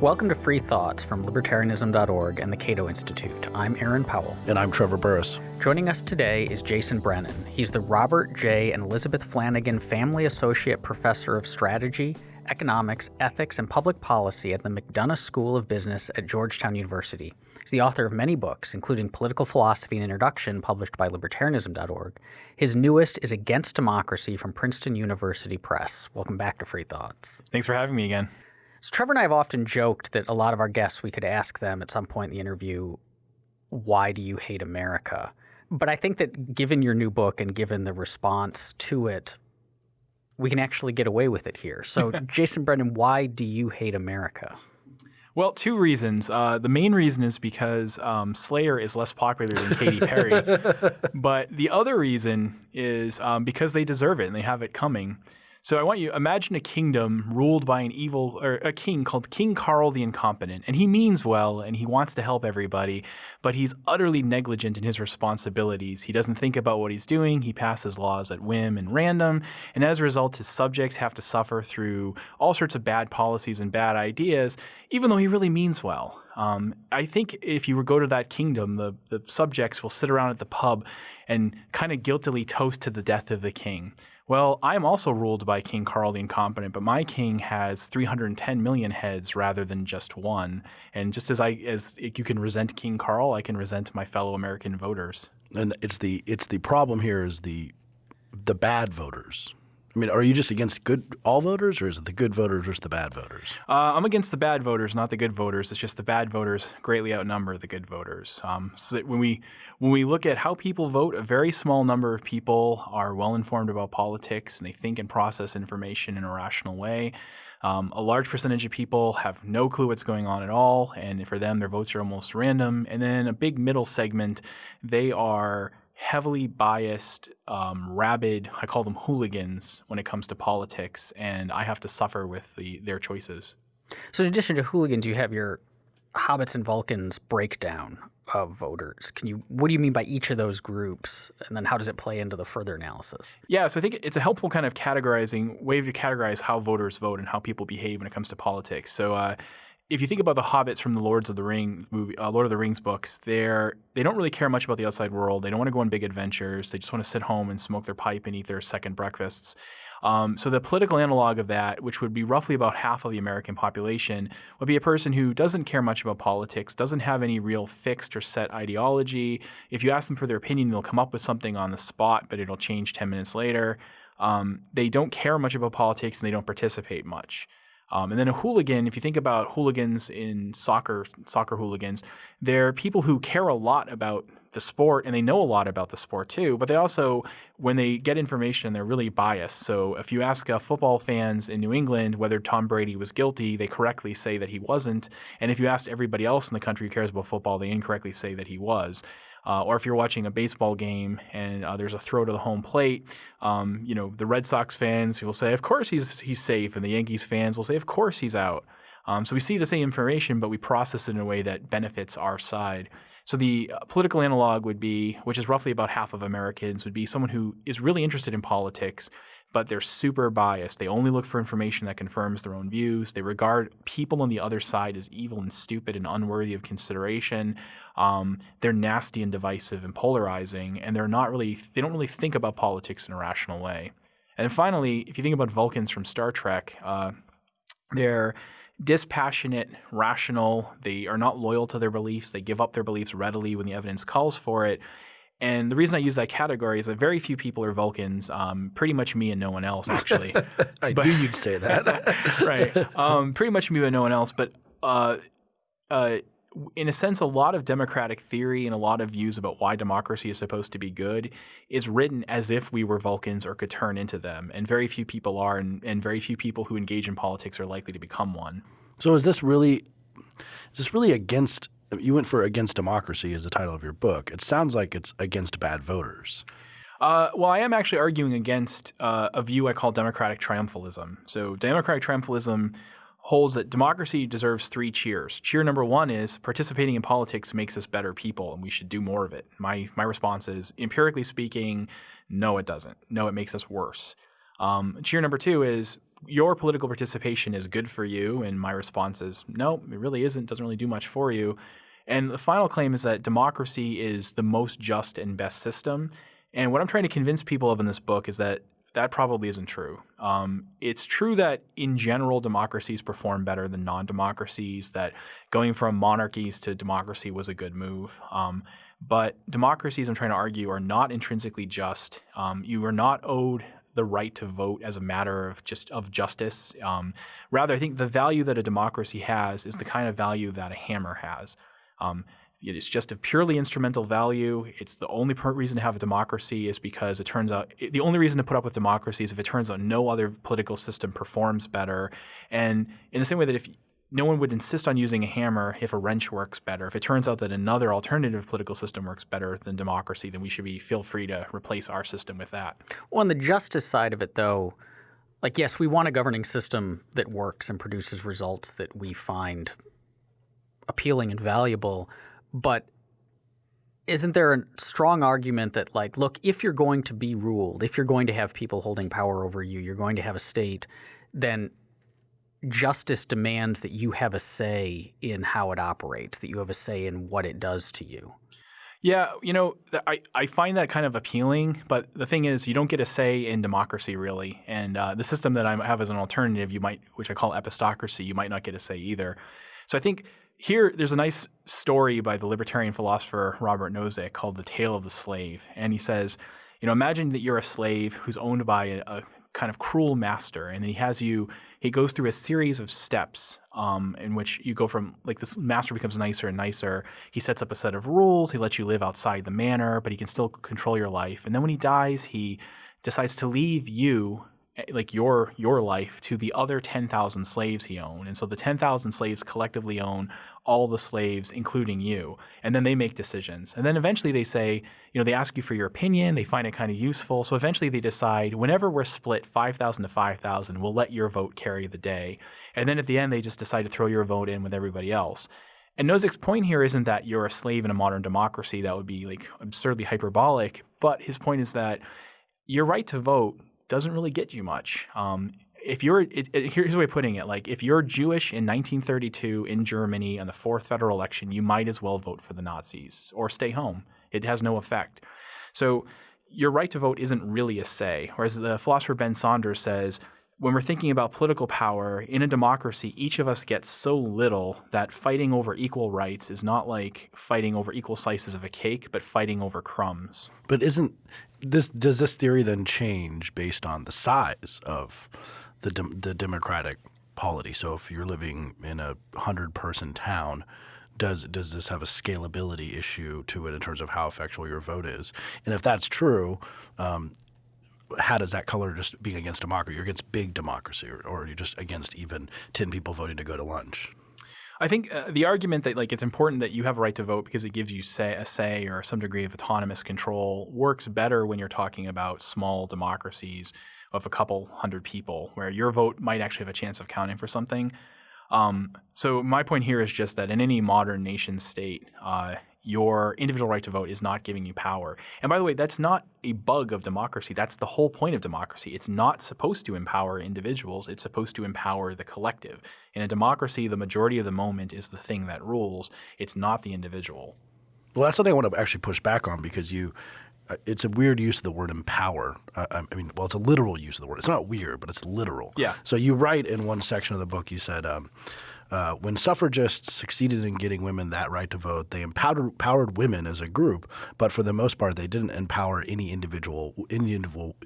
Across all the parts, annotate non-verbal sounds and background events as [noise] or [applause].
Welcome to Free Thoughts from Libertarianism.org and the Cato Institute. I'm Aaron Powell. And I'm Trevor Burrus. Joining us today is Jason Brennan. He's the Robert J. and Elizabeth Flanagan Family Associate Professor of Strategy, Economics, Ethics, and Public Policy at the McDonough School of Business at Georgetown University. He's the author of many books, including Political Philosophy and Introduction, published by Libertarianism.org. His newest is Against Democracy from Princeton University Press. Welcome back to Free Thoughts. Thanks for having me again. So Trevor and I have often joked that a lot of our guests, we could ask them at some point in the interview, why do you hate America? But I think that given your new book and given the response to it, we can actually get away with it here. So, [laughs] Jason Brennan, why do you hate America? Well, two reasons. Uh, the main reason is because um, Slayer is less popular than Katy Perry. [laughs] but the other reason is um, because they deserve it and they have it coming. So I want you imagine a kingdom ruled by an evil or a king called King Carl the Incompetent, and he means well and he wants to help everybody, but he's utterly negligent in his responsibilities. He doesn't think about what he's doing. He passes laws at whim and random, and as a result, his subjects have to suffer through all sorts of bad policies and bad ideas, even though he really means well. Um, I think if you were go to that kingdom, the, the subjects will sit around at the pub and kind of guiltily toast to the death of the king. Well, I am also ruled by King Carl the Incompetent, but my king has 310 million heads rather than just one. And just as I as you can resent King Carl, I can resent my fellow American voters. And it's the it's the problem here is the the bad voters. I mean, are you just against good all voters, or is it the good voters versus the bad voters? Uh, I'm against the bad voters, not the good voters. It's just the bad voters greatly outnumber the good voters. Um, so when we when we look at how people vote, a very small number of people are well informed about politics and they think and process information in a rational way. Um, a large percentage of people have no clue what's going on at all, and for them, their votes are almost random. And then a big middle segment, they are heavily biased, um, rabid, I call them hooligans when it comes to politics, and I have to suffer with the, their choices. So, in addition to hooligans, you have your Hobbits and Vulcans breakdown of voters. Can you what do you mean by each of those groups and then how does it play into the further analysis? Yeah, so I think it's a helpful kind of categorizing way to categorize how voters vote and how people behave when it comes to politics. So uh, if you think about the hobbits from the Lords of the Ring movie, uh, Lord of the Rings books, they're they don't really care much about the outside world. They don't want to go on big adventures. They just want to sit home and smoke their pipe and eat their second breakfasts. Um, so the political analog of that, which would be roughly about half of the American population, would be a person who doesn't care much about politics, doesn't have any real fixed or set ideology. If you ask them for their opinion, they'll come up with something on the spot, but it'll change ten minutes later. Um, they don't care much about politics and they don't participate much. Um, and then a hooligan, if you think about hooligans in soccer, soccer hooligans, they're people who care a lot about the sport and they know a lot about the sport too, but they also, when they get information, they're really biased. So if you ask uh, football fans in New England whether Tom Brady was guilty, they correctly say that he wasn't. And if you ask everybody else in the country who cares about football, they incorrectly say that he was. Uh, or if you're watching a baseball game and uh, there's a throw to the home plate, um, you know the Red Sox fans will say, "Of course he's he's safe," and the Yankees fans will say, "Of course he's out." Um, so we see the same information, but we process it in a way that benefits our side. So the uh, political analog would be, which is roughly about half of Americans, would be someone who is really interested in politics but they're super biased. They only look for information that confirms their own views. They regard people on the other side as evil and stupid and unworthy of consideration. Um, they're nasty and divisive and polarizing, and they're not really, they don't really think about politics in a rational way. And finally, if you think about Vulcans from Star Trek, uh, they're dispassionate, rational. They are not loyal to their beliefs. They give up their beliefs readily when the evidence calls for it. And the reason I use that category is that very few people are Vulcans, um, pretty much me and no one else, actually. [laughs] I but, knew you'd say that. [laughs] right. Um, pretty much me and no one else. But uh, uh, in a sense, a lot of democratic theory and a lot of views about why democracy is supposed to be good is written as if we were Vulcans or could turn into them. And very few people are, and, and very few people who engage in politics are likely to become one. So is this really is this really against you went for against democracy as the title of your book. It sounds like it's against bad voters. Uh, well, I am actually arguing against uh, a view I call democratic triumphalism. So, democratic triumphalism holds that democracy deserves three cheers. Cheer number one is participating in politics makes us better people, and we should do more of it. My my response is empirically speaking, no, it doesn't. No, it makes us worse. Um, cheer number two is your political participation is good for you. And my response is, no, it really isn't. Doesn't really do much for you. And the final claim is that democracy is the most just and best system. And what I'm trying to convince people of in this book is that that probably isn't true. Um, it's true that in general democracies perform better than non-democracies. That going from monarchies to democracy was a good move. Um, but democracies, I'm trying to argue, are not intrinsically just. Um, you are not owed the right to vote as a matter of just of justice. Um, rather, I think the value that a democracy has is the kind of value that a hammer has. Um, it's just a purely instrumental value. It's the only reason to have a democracy is because it turns out the only reason to put up with democracy is if it turns out no other political system performs better. And in the same way that if no one would insist on using a hammer if a wrench works better. If it turns out that another alternative political system works better than democracy, then we should be feel free to replace our system with that. Well, on the justice side of it, though, like yes, we want a governing system that works and produces results that we find appealing and valuable, but isn't there a strong argument that like look if you're going to be ruled if you're going to have people holding power over you you're going to have a state then justice demands that you have a say in how it operates, that you have a say in what it does to you. Yeah, you know, I, I find that kind of appealing, but the thing is, you don't get a say in democracy really, and uh, the system that I have as an alternative, you might, which I call epistocracy, you might not get a say either. So I think here there's a nice story by the libertarian philosopher Robert Nozick called "The Tale of the Slave," and he says, you know, imagine that you're a slave who's owned by a, a kind of cruel master, and then he has you he goes through a series of steps um, in which you go from like this master becomes nicer and nicer. He sets up a set of rules. He lets you live outside the manor, but he can still control your life. And then when he dies, he decides to leave you Eh, like your your life to the other 10,000 slaves he owned. And so the 10,000 slaves collectively own all the slaves including you. And then they make decisions. And then eventually they say, you know, they ask you for your opinion, they find it kind of useful. So eventually they decide whenever we're split 5,000 to 5,000, we'll let your vote carry the day. And then at the end they just decide to throw your vote in with everybody else. And Nozick's point here isn't that you're a slave in a modern democracy. That would be like absurdly hyperbolic. But his point is that your right to vote doesn't really get you much. Um, if you're, it, it, here's the way of putting it: like if you're Jewish in 1932 in Germany on the fourth federal election, you might as well vote for the Nazis or stay home. It has no effect. So your right to vote isn't really a say. Or as the philosopher Ben Saunders says, when we're thinking about political power in a democracy, each of us gets so little that fighting over equal rights is not like fighting over equal slices of a cake, but fighting over crumbs. But isn't this does this theory then change based on the size of the de the democratic polity? So if you're living in a hundred person town, does does this have a scalability issue to it in terms of how effectual your vote is? And if that's true, um, how does that color just being against democracy? You're against big democracy, or, or you're just against even ten people voting to go to lunch? I think uh, the argument that like it's important that you have a right to vote because it gives you say a say or some degree of autonomous control works better when you're talking about small democracies of a couple hundred people, where your vote might actually have a chance of counting for something. Um, so my point here is just that in any modern nation state, uh, your individual right to vote is not giving you power. And by the way, that's not a bug of democracy. That's the whole point of democracy. It's not supposed to empower individuals. It's supposed to empower the collective. In a democracy, the majority of the moment is the thing that rules. It's not the individual. Well, that's something I want to actually push back on because you uh, it's a weird use of the word empower. Uh, I mean, well, it's a literal use of the word. It's not weird, but it's literal. Yeah. So you write in one section of the book, you said, um, uh, when suffragists succeeded in getting women that right to vote, they empowered, empowered women as a group, but for the most part, they didn't empower any individual, any individual,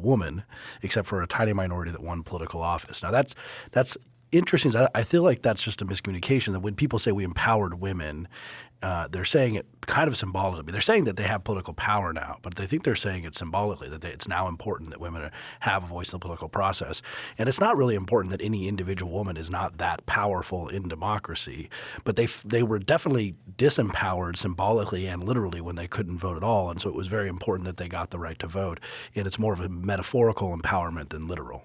woman, except for a tiny minority that won political office. Now that's that's interesting. I feel like that's just a miscommunication. That when people say we empowered women, uh, they're saying it kind of symbolically. They're saying that they have political power now, but they think they're saying it symbolically that they, it's now important that women have a voice in the political process. And it's not really important that any individual woman is not that powerful in democracy, but they they were definitely disempowered symbolically and literally when they couldn't vote at all. And so it was very important that they got the right to vote. And it's more of a metaphorical empowerment than literal.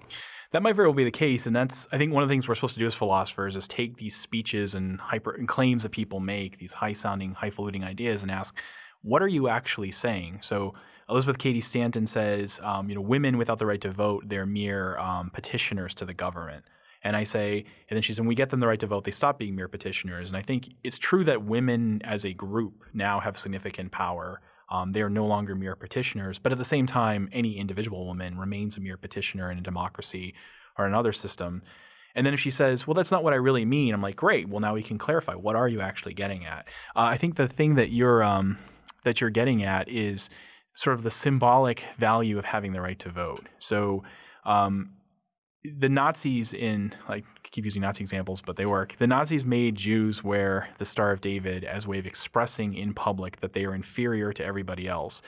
That might very well be the case, and that's I think one of the things we're supposed to do as philosophers is take these speeches and hyper and claims that people make, these high-sounding, highfalutin ideas, and ask, what are you actually saying? So Elizabeth Cady Stanton says, um, you know, women without the right to vote, they're mere um, petitioners to the government. And I say, and then she says, when we get them the right to vote, they stop being mere petitioners. And I think it's true that women as a group now have significant power. Um, they are no longer mere petitioners. But at the same time, any individual woman remains a mere petitioner in a democracy or another system. And then if she says, well, that's not what I really mean, I'm like, great. Well, now we can clarify. What are you actually getting at? Uh, I think the thing that you're um, that you're getting at is sort of the symbolic value of having the right to vote. So um, the Nazis in like Keep using Nazi examples, but they work. The Nazis made Jews wear the Star of David as a way of expressing in public that they are inferior to everybody else.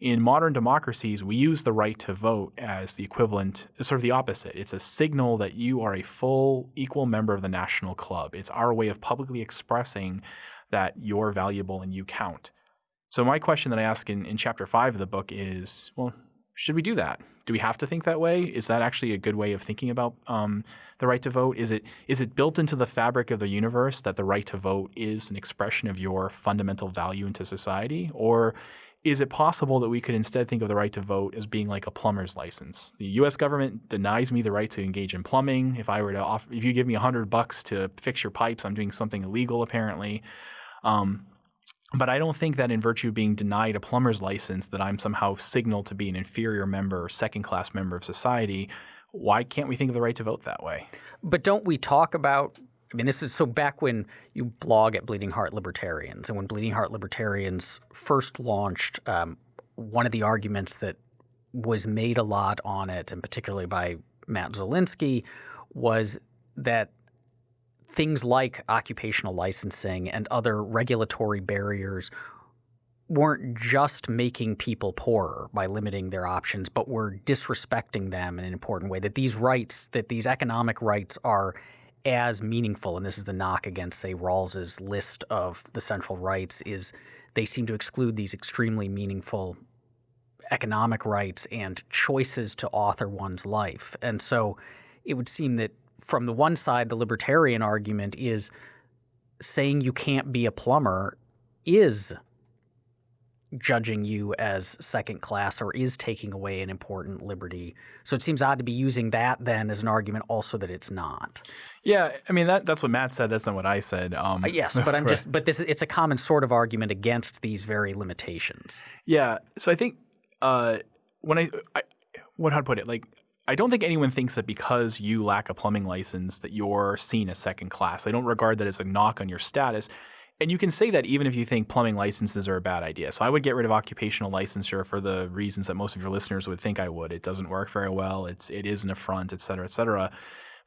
In modern democracies, we use the right to vote as the equivalent, sort of the opposite. It's a signal that you are a full, equal member of the national club. It's our way of publicly expressing that you're valuable and you count. So, my question that I ask in, in chapter five of the book is well, should we do that? Do we have to think that way? Is that actually a good way of thinking about um, the right to vote? Is it is it built into the fabric of the universe that the right to vote is an expression of your fundamental value into society, or is it possible that we could instead think of the right to vote as being like a plumber's license? The U.S. government denies me the right to engage in plumbing. If I were to offer, if you give me hundred bucks to fix your pipes, I'm doing something illegal apparently. Um, but I don't think that in virtue of being denied a plumber's license, that I'm somehow signaled to be an inferior member or second class member of society. Why can't we think of the right to vote that way? But don't we talk about I mean, this is so back when you blog at Bleeding Heart Libertarians, and when Bleeding Heart Libertarians first launched, um, one of the arguments that was made a lot on it, and particularly by Matt Zwolinski, was that things like occupational licensing and other regulatory barriers weren't just making people poorer by limiting their options, but were disrespecting them in an important way. That these rights, that these economic rights are as meaningful, and this is the knock against, say, Rawls's list of the central rights, is they seem to exclude these extremely meaningful economic rights and choices to author one's life. And so it would seem that from the one side, the libertarian argument is saying you can't be a plumber is judging you as second class or is taking away an important liberty. So it seems odd to be using that then as an argument also that it's not. Yeah, I mean that that's what Matt said. That's not what I said. Um, uh, yes, but I'm [laughs] right. just but this it's a common sort of argument against these very limitations. Yeah, so I think uh, when I, I what how to put it like I don't think anyone thinks that because you lack a plumbing license that you're seen as second class. I don't regard that as a knock on your status. And you can say that even if you think plumbing licenses are a bad idea. So I would get rid of occupational licensure for the reasons that most of your listeners would think I would. It doesn't work very well. It's it is an affront, et cetera, et cetera.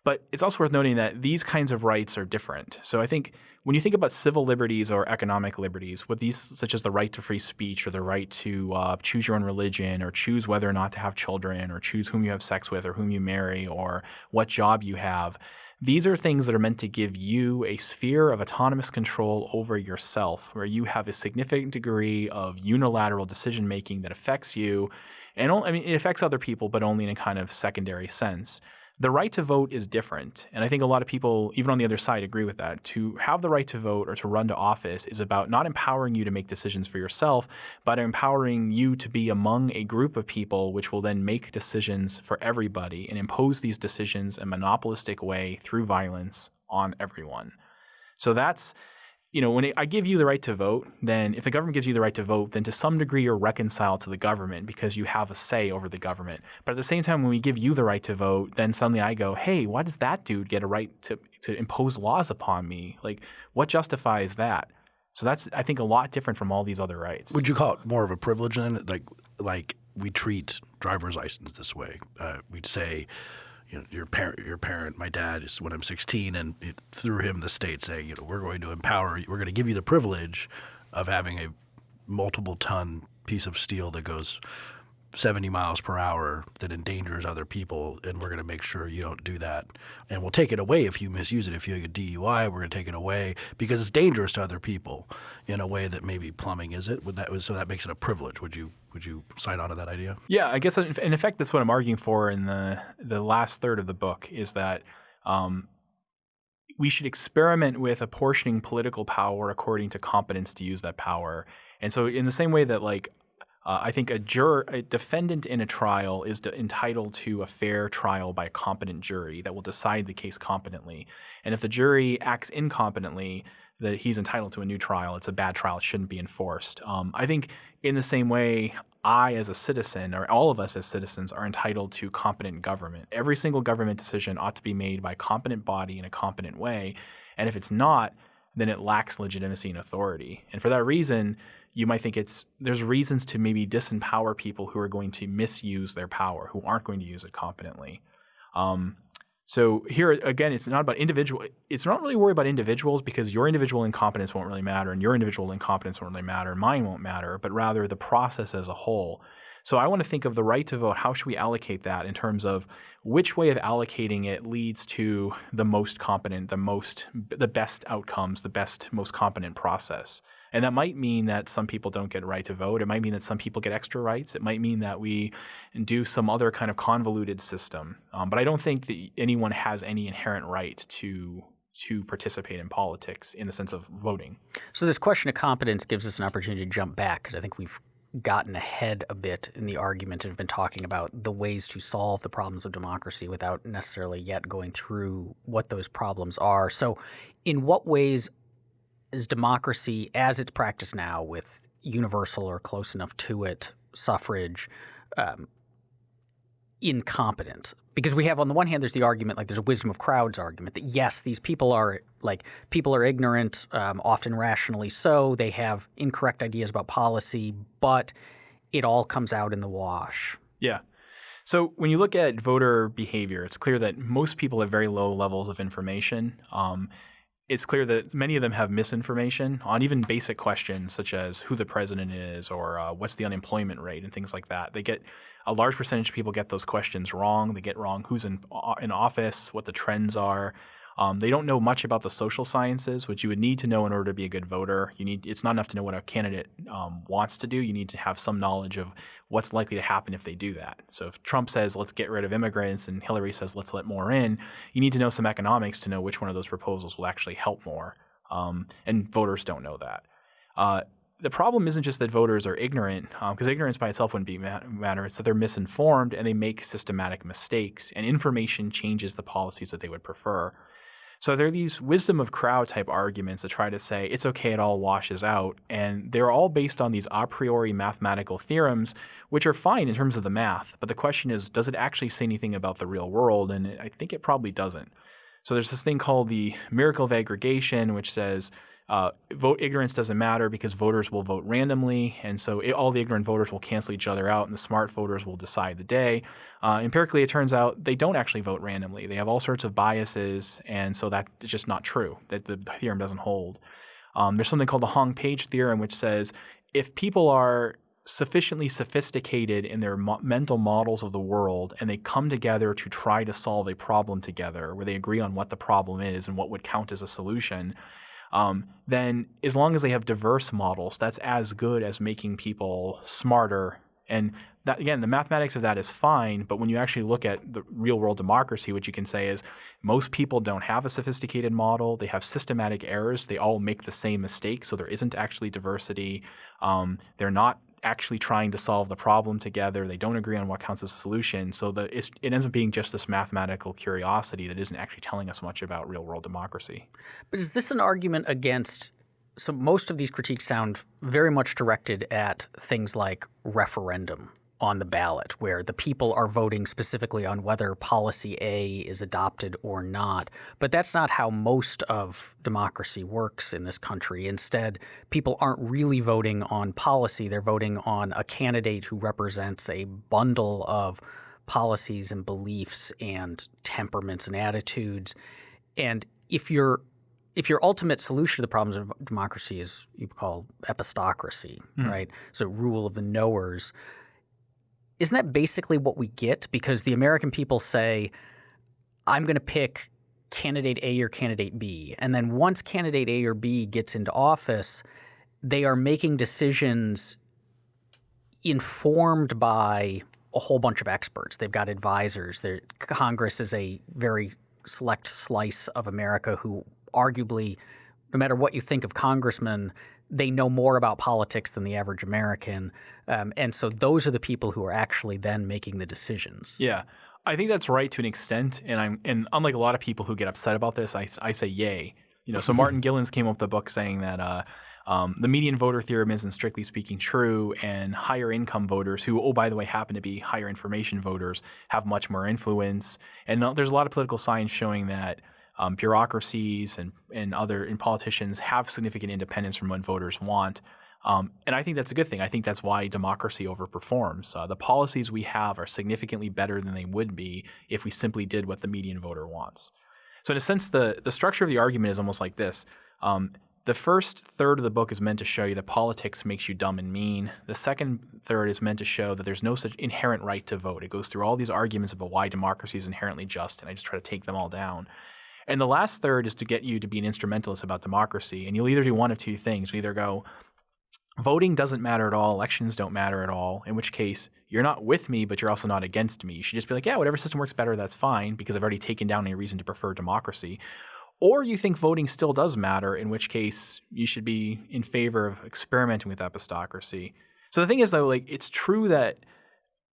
But it's also worth noting that these kinds of rights are different. So I think when you think about civil liberties or economic liberties, what these, such as the right to free speech or the right to uh, choose your own religion or choose whether or not to have children or choose whom you have sex with or whom you marry or what job you have, these are things that are meant to give you a sphere of autonomous control over yourself, where you have a significant degree of unilateral decision making that affects you. And I mean, it affects other people, but only in a kind of secondary sense. The right to vote is different. And I think a lot of people, even on the other side, agree with that. To have the right to vote or to run to office is about not empowering you to make decisions for yourself, but empowering you to be among a group of people which will then make decisions for everybody and impose these decisions in a monopolistic way through violence on everyone. So that's you know, when it, I give you the right to vote, then if the government gives you the right to vote, then to some degree you're reconciled to the government because you have a say over the government. But at the same time, when we give you the right to vote, then suddenly I go, hey, why does that dude get a right to, to impose laws upon me? Like, what justifies that? So that's, I think, a lot different from all these other rights. Would you call it more of a privilege then? Like, like we treat driver's license this way. Uh, we'd say, you know, your parent, your parent, my dad is when I'm 16, and it, through him, the state saying, you know, we're going to empower, we're going to give you the privilege of having a multiple ton piece of steel that goes 70 miles per hour that endangers other people, and we're going to make sure you don't do that. And we'll take it away if you misuse it. If you have a DUI, we're going to take it away because it's dangerous to other people in a way that maybe plumbing is it. Would that so that makes it a privilege? Would you would you sign on to that idea? Yeah, I guess in effect that's what I'm arguing for in the the last third of the book is that. Um, we should experiment with apportioning political power according to competence to use that power. And so, in the same way that, like, Uh, I think a juror, a defendant in a trial is entitled to a fair trial by a competent jury that will decide the case competently. And if the jury acts incompetently, that he's entitled to a new trial. It's a bad trial. It shouldn't be enforced. Um, I think in the same way, I as a citizen, or all of us as citizens, are entitled to competent government. Every single government decision ought to be made by a competent body in a competent way. And if it's not, then it lacks legitimacy and authority. And for that reason, you might think it's there's reasons to maybe disempower people who are going to misuse their power, who aren't going to use it competently. Um, so here again, it's not about individual. It's not really worry about individuals because your individual incompetence won't really matter, and your individual incompetence won't really matter, and mine won't matter. But rather the process as a whole. So I want to think of the right to vote. How should we allocate that in terms of which way of allocating it leads to the most competent, the most, the best outcomes, the best, most competent process. And that might mean that some people don't get a right to vote. It might mean that some people get extra rights. It might mean that we do some other kind of convoluted system. Um, but I don't think that anyone has any inherent right to to participate in politics in the sense of voting. So this question of competence gives us an opportunity to jump back because I think we've gotten ahead a bit in the argument and have been talking about the ways to solve the problems of democracy without necessarily yet going through what those problems are. So in what ways is democracy as it's practiced now with universal or close enough to it suffrage um, incompetent? Because we have on the one hand, there's the argument like there's a wisdom of crowds argument that yes, these people are like people are ignorant, um, often rationally so. They have incorrect ideas about policy, but it all comes out in the wash. Yeah. So when you look at voter behavior, it's clear that most people have very low levels of information. Um, it's clear that many of them have misinformation on even basic questions such as who the president is or uh, what's the unemployment rate and things like that. They get a large percentage of people get those questions wrong. They get wrong who's in uh, in office, what the trends are. Um, they don't know much about the social sciences, which you would need to know in order to be a good voter. You need it's not enough to know what a candidate um, wants to do. You need to have some knowledge of what's likely to happen if they do that. So if Trump says let's get rid of immigrants and Hillary says let's let more in, you need to know some economics to know which one of those proposals will actually help more. Um, and voters don't know that. Uh, the problem isn't just that voters are ignorant, because um, ignorance by itself wouldn't be matter. It's that they're misinformed and they make systematic mistakes, and information changes the policies that they would prefer. So there are these wisdom of crowd type arguments that try to say it's okay, it all washes out. And they're all based on these a priori mathematical theorems, which are fine in terms of the math. But the question is, does it actually say anything about the real world? And I think it probably doesn't. So there's this thing called the miracle of aggregation, which says uh, vote ignorance doesn't matter because voters will vote randomly, and so it, all the ignorant voters will cancel each other out, and the smart voters will decide the day. Uh, empirically, it turns out they don't actually vote randomly. They have all sorts of biases, and so that's just not true. That the theorem doesn't hold. Um, there's something called the Hong Page theorem, which says if people are sufficiently sophisticated in their mo- mental models of the world and they come together to try to solve a problem together where they agree on what the problem is and what would count as a solution um, then as long as they have diverse models, that's as good as making people smarter. And that, again, the mathematics of that is fine, but when you actually look at the real world democracy, what you can say is most people don't have a sophisticated model. They have systematic errors. They all make the same mistake, so there isn't actually diversity. Um, they're not actually trying to solve the problem together. They don't agree on what counts as a solution. So the, it ends up being just this mathematical curiosity that isn't actually telling us much about real world democracy. But is this an argument against? So most of these critiques sound very much directed at things like referendum on the ballot, where the people are voting specifically on whether policy A is adopted or not. But that's not how most of democracy works in this country. Instead, people aren't really voting on policy, they're voting on a candidate who represents a bundle of policies and beliefs and temperaments and attitudes. And if your if your ultimate solution to the problems of democracy is you call epistocracy, mm. right? So rule of the knowers, isn't that basically what we get? Because the American people say, I'm going to pick candidate A or candidate B. And then once candidate A or B gets into office, they are making decisions informed by a whole bunch of experts. They've got advisors. Their, Congress is a very select slice of America who arguably, no matter what you think of congressmen, they know more about politics than the average American. Um, and so those are the people who are actually then making the decisions. Yeah. I think that's right to an extent. And I'm and unlike a lot of people who get upset about this, I, I say yay. You know, so [laughs] Martin Gilens came up with a book saying that uh, um, the median voter theorem isn't strictly speaking true, and higher income voters, who, oh, by the way, happen to be higher information voters, have much more influence. And uh, there's a lot of political science showing that um, bureaucracies and, and other and politicians have significant independence from what voters want. Um, and I think that's a good thing. I think that's why democracy overperforms. Uh, the policies we have are significantly better than they would be if we simply did what the median voter wants. So, in a sense, the, the structure of the argument is almost like this. Um, the first third of the book is meant to show you that politics makes you dumb and mean. The second third is meant to show that there's no such inherent right to vote. It goes through all these arguments about why democracy is inherently just, and I just try to take them all down. And the last third is to get you to be an instrumentalist about democracy. And you'll either do one of two things. You either go, voting doesn't matter at all, elections don't matter at all, in which case you're not with me, but you're also not against me. You should just be like, yeah, whatever system works better, that's fine, because I've already taken down any reason to prefer democracy or you think voting still does matter, in which case you should be in favor of experimenting with epistocracy. So the thing is, though, like it's true that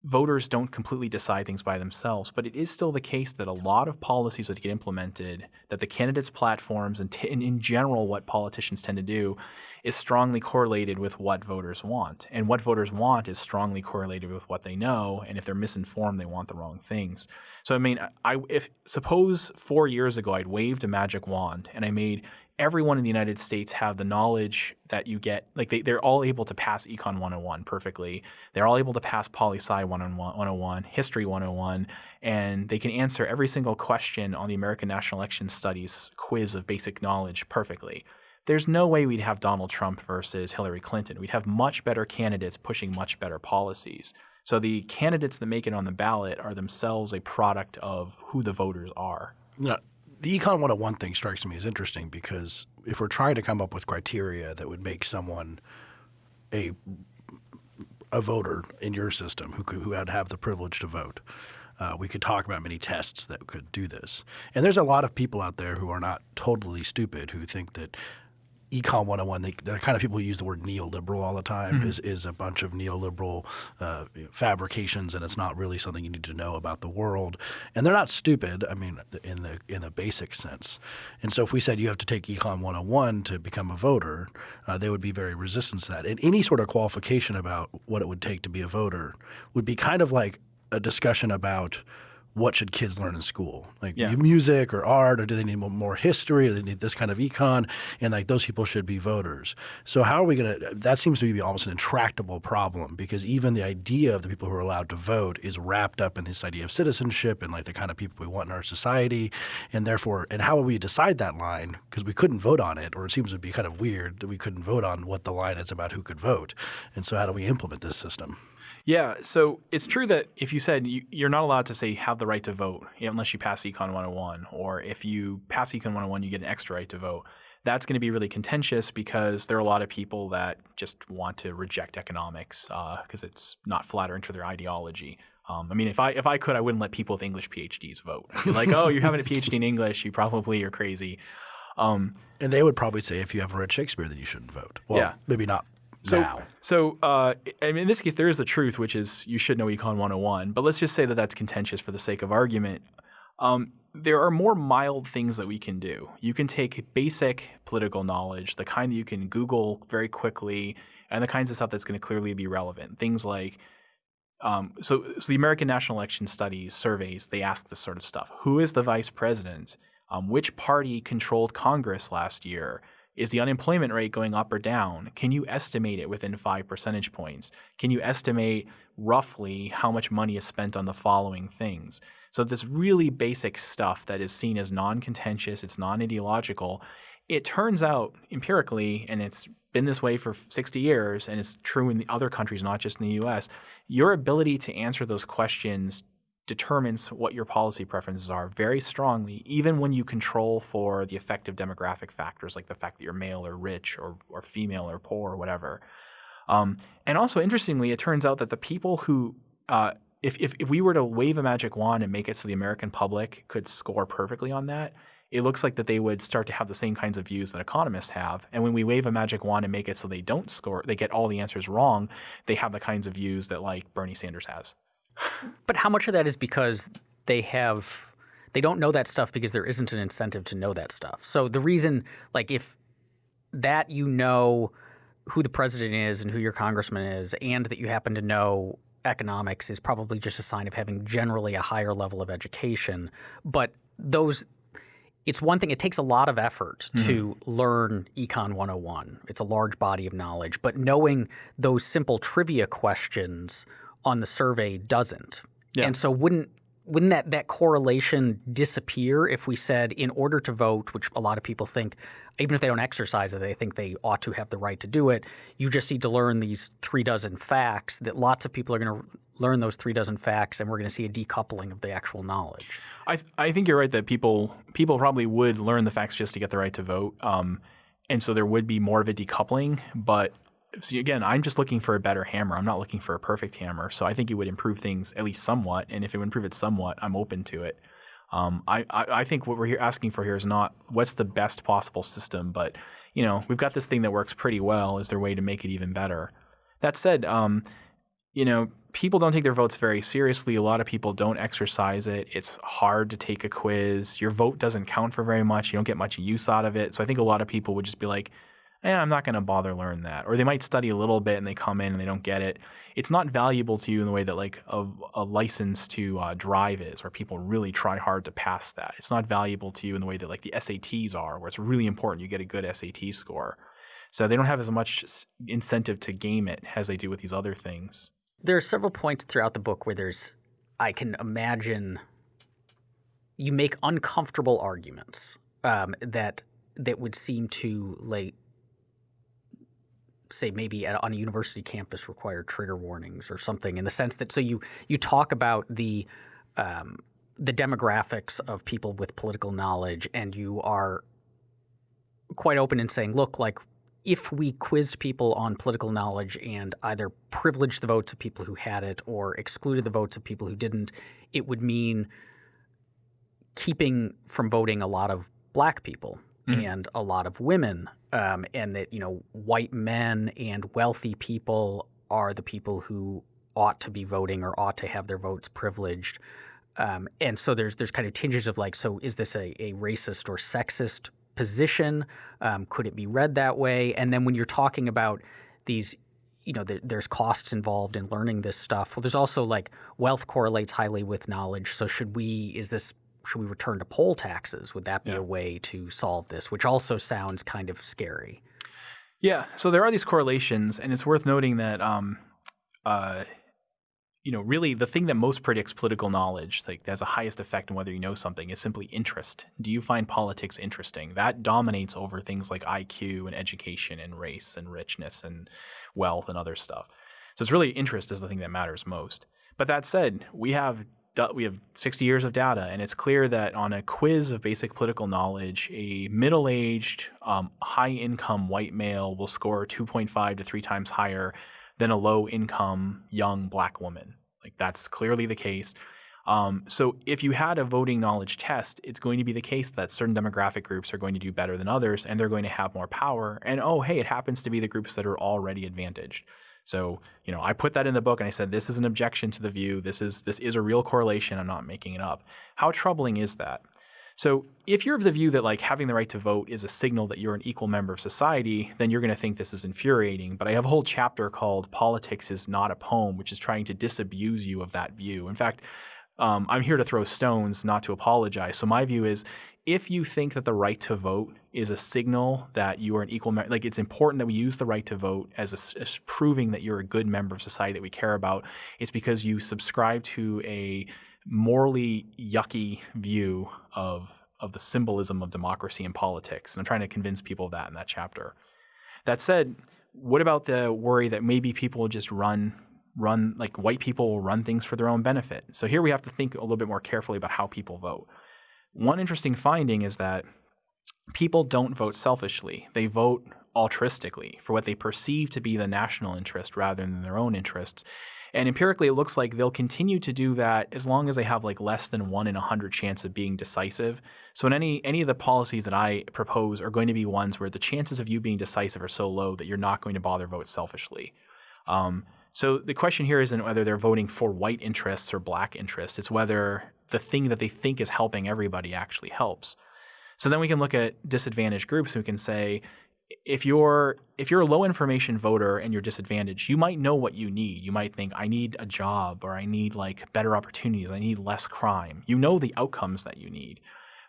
voters don't completely decide things by themselves, but it is still the case that a lot of policies that get implemented, that the candidates' platforms and, t- and in general what politicians tend to do, is strongly correlated with what voters want. And what voters want is strongly correlated with what they know. And if they're misinformed, they want the wrong things. So I mean, I if suppose four years ago I'd waved a magic wand and I made everyone in the United States have the knowledge that you get. Like they, they're all able to pass Econ 101 perfectly. They're all able to pass Poli Sci 101, History 101, and they can answer every single question on the American National Election Studies quiz of basic knowledge perfectly there's no way we'd have Donald Trump versus Hillary Clinton. We'd have much better candidates pushing much better policies. So the candidates that make it on the ballot are themselves a product of who the voters are. Yeah. The Econ 101 thing strikes me as interesting because if we're trying to come up with criteria that would make someone a a voter in your system who could, who would have the privilege to vote, uh, we could talk about many tests that could do this. And there's a lot of people out there who are not totally stupid who think that Econ 101, they, the kind of people who use the word neoliberal all the time mm-hmm. is, is a bunch of neoliberal uh, fabrications, and it's not really something you need to know about the world. And they're not stupid, I mean, in the in the basic sense. And so if we said you have to take Econ 101 to become a voter, uh, they would be very resistant to that. And any sort of qualification about what it would take to be a voter would be kind of like a discussion about – what should kids learn in school? Like yeah. music or art, or do they need more history, or they need this kind of econ? And like those people should be voters. So how are we going to? That seems to be almost an intractable problem because even the idea of the people who are allowed to vote is wrapped up in this idea of citizenship and like the kind of people we want in our society, and therefore, and how would we decide that line? Because we couldn't vote on it, or it seems to be kind of weird that we couldn't vote on what the line is about who could vote. And so, how do we implement this system? Yeah, so it's true that if you said you, are not allowed to say have the right to vote unless you pass Econ 101, or if you pass Econ 101, you get an extra right to vote. That's going to be really contentious because there are a lot of people that just want to reject economics because uh, it's not flattering to their ideology. Um, I mean, if I if I could, I wouldn't let people with English PhDs vote. Like, oh, you're having a PhD in English, you probably are crazy. Um, and they would probably say if you haven't read Shakespeare, then you shouldn't vote. Well, yeah. maybe not so, now. So, uh, I mean, in this case, there is the truth, which is you should know Econ 101. But let's just say that that's contentious for the sake of argument. Um, there are more mild things that we can do. You can take basic political knowledge, the kind that you can Google very quickly, and the kinds of stuff that's going to clearly be relevant. Things like, um, so, so the American National Election Studies surveys, they ask this sort of stuff. Who is the vice president? Um, which party controlled Congress last year? Is the unemployment rate going up or down? Can you estimate it within five percentage points? Can you estimate roughly how much money is spent on the following things? So, this really basic stuff that is seen as non contentious, it's non ideological, it turns out empirically, and it's been this way for 60 years, and it's true in the other countries, not just in the US, your ability to answer those questions determines what your policy preferences are very strongly, even when you control for the effective demographic factors like the fact that you're male or rich or, or female or poor or whatever. Um, and also, interestingly, it turns out that the people who, uh, if, if, if we were to wave a magic wand and make it so the American public could score perfectly on that, it looks like that they would start to have the same kinds of views that economists have. And when we wave a magic wand and make it so they don't score, they get all the answers wrong, they have the kinds of views that like Bernie Sanders has. But how much of that is because they have they don't know that stuff because there isn't an incentive to know that stuff. So the reason like if that you know who the president is and who your congressman is and that you happen to know economics is probably just a sign of having generally a higher level of education. But those it's one thing, it takes a lot of effort mm-hmm. to learn Econ 101. It's a large body of knowledge, but knowing those simple trivia questions on the survey doesn't. Yeah. And so wouldn't wouldn't that, that correlation disappear if we said in order to vote, which a lot of people think, even if they don't exercise it, they think they ought to have the right to do it, you just need to learn these three dozen facts that lots of people are going to learn those three dozen facts and we're going to see a decoupling of the actual knowledge. I, th- I think you're right that people people probably would learn the facts just to get the right to vote. Um, and so there would be more of a decoupling, but see, again, I'm just looking for a better hammer. I'm not looking for a perfect hammer. So I think it would improve things at least somewhat. And if it would improve it somewhat, I'm open to it. Um, I, I, I, think what we're asking for here is not what's the best possible system, but you know we've got this thing that works pretty well. Is there a way to make it even better? That said, um, you know people don't take their votes very seriously. A lot of people don't exercise it. It's hard to take a quiz. Your vote doesn't count for very much. You don't get much use out of it. So I think a lot of people would just be like, eh, I'm not going to bother learn that. Or they might study a little bit and they come in and they don't get it. It's not valuable to you in the way that like a, a license to uh, drive is, where people really try hard to pass that. It's not valuable to you in the way that like the SATs are, where it's really important you get a good SAT score. So they don't have as much incentive to game it as they do with these other things. There are several points throughout the book where there's, I can imagine, you make uncomfortable arguments um, that that would seem to like say maybe at, on a university campus require trigger warnings or something in the sense that so you you talk about the um, the demographics of people with political knowledge and you are quite open in saying look like if we quizzed people on political knowledge and either privileged the votes of people who had it or excluded the votes of people who didn't it would mean keeping from voting a lot of black people mm-hmm. and a lot of women um, and that you know white men and wealthy people are the people who ought to be voting or ought to have their votes privileged. Um, and so there's there's kind of tinges of like, so is this a, a racist or sexist position? Um, could it be read that way? And then when you're talking about these, you know, there's costs involved in learning this stuff. Well, there's also like wealth correlates highly with knowledge. So should we? Is this should we return to poll taxes? Would that be yeah. a way to solve this? Which also sounds kind of scary. Yeah. So there are these correlations, and it's worth noting that, um, uh, you know, really the thing that most predicts political knowledge, like has the highest effect on whether you know something, is simply interest. Do you find politics interesting? That dominates over things like IQ and education and race and richness and wealth and other stuff. So it's really interest is the thing that matters most. But that said, we have we have 60 years of data, and it's clear that on a quiz of basic political knowledge, a middle aged, um, high income white male will score 2.5 to three times higher than a low income young black woman. Like, that's clearly the case. Um, so, if you had a voting knowledge test, it's going to be the case that certain demographic groups are going to do better than others and they're going to have more power. And oh, hey, it happens to be the groups that are already advantaged. So, you know, I put that in the book and I said this is an objection to the view. This is this is a real correlation. I'm not making it up. How troubling is that? So, if you're of the view that like having the right to vote is a signal that you're an equal member of society, then you're going to think this is infuriating. But I have a whole chapter called "Politics is Not a Poem," which is trying to disabuse you of that view. In fact, um, I'm here to throw stones, not to apologize. So my view is if you think that the right to vote is a signal that you are an equal member, like it's important that we use the right to vote as, a, as proving that you're a good member of society that we care about, it's because you subscribe to a morally yucky view of of the symbolism of democracy and politics. And I'm trying to convince people of that in that chapter. That said, what about the worry that maybe people just run run like white people will run things for their own benefit? So here we have to think a little bit more carefully about how people vote. One interesting finding is that people don't vote selfishly. They vote altruistically for what they perceive to be the national interest rather than their own interests. And empirically, it looks like they'll continue to do that as long as they have like less than one in a hundred chance of being decisive. So in any any of the policies that I propose are going to be ones where the chances of you being decisive are so low that you're not going to bother vote selfishly. Um, so the question here isn't whether they're voting for white interests or black interests. It's whether the thing that they think is helping everybody actually helps. So then we can look at disadvantaged groups and can say, if you're if you're a low information voter and you're disadvantaged, you might know what you need. You might think I need a job or I need like better opportunities, I need less crime. You know the outcomes that you need.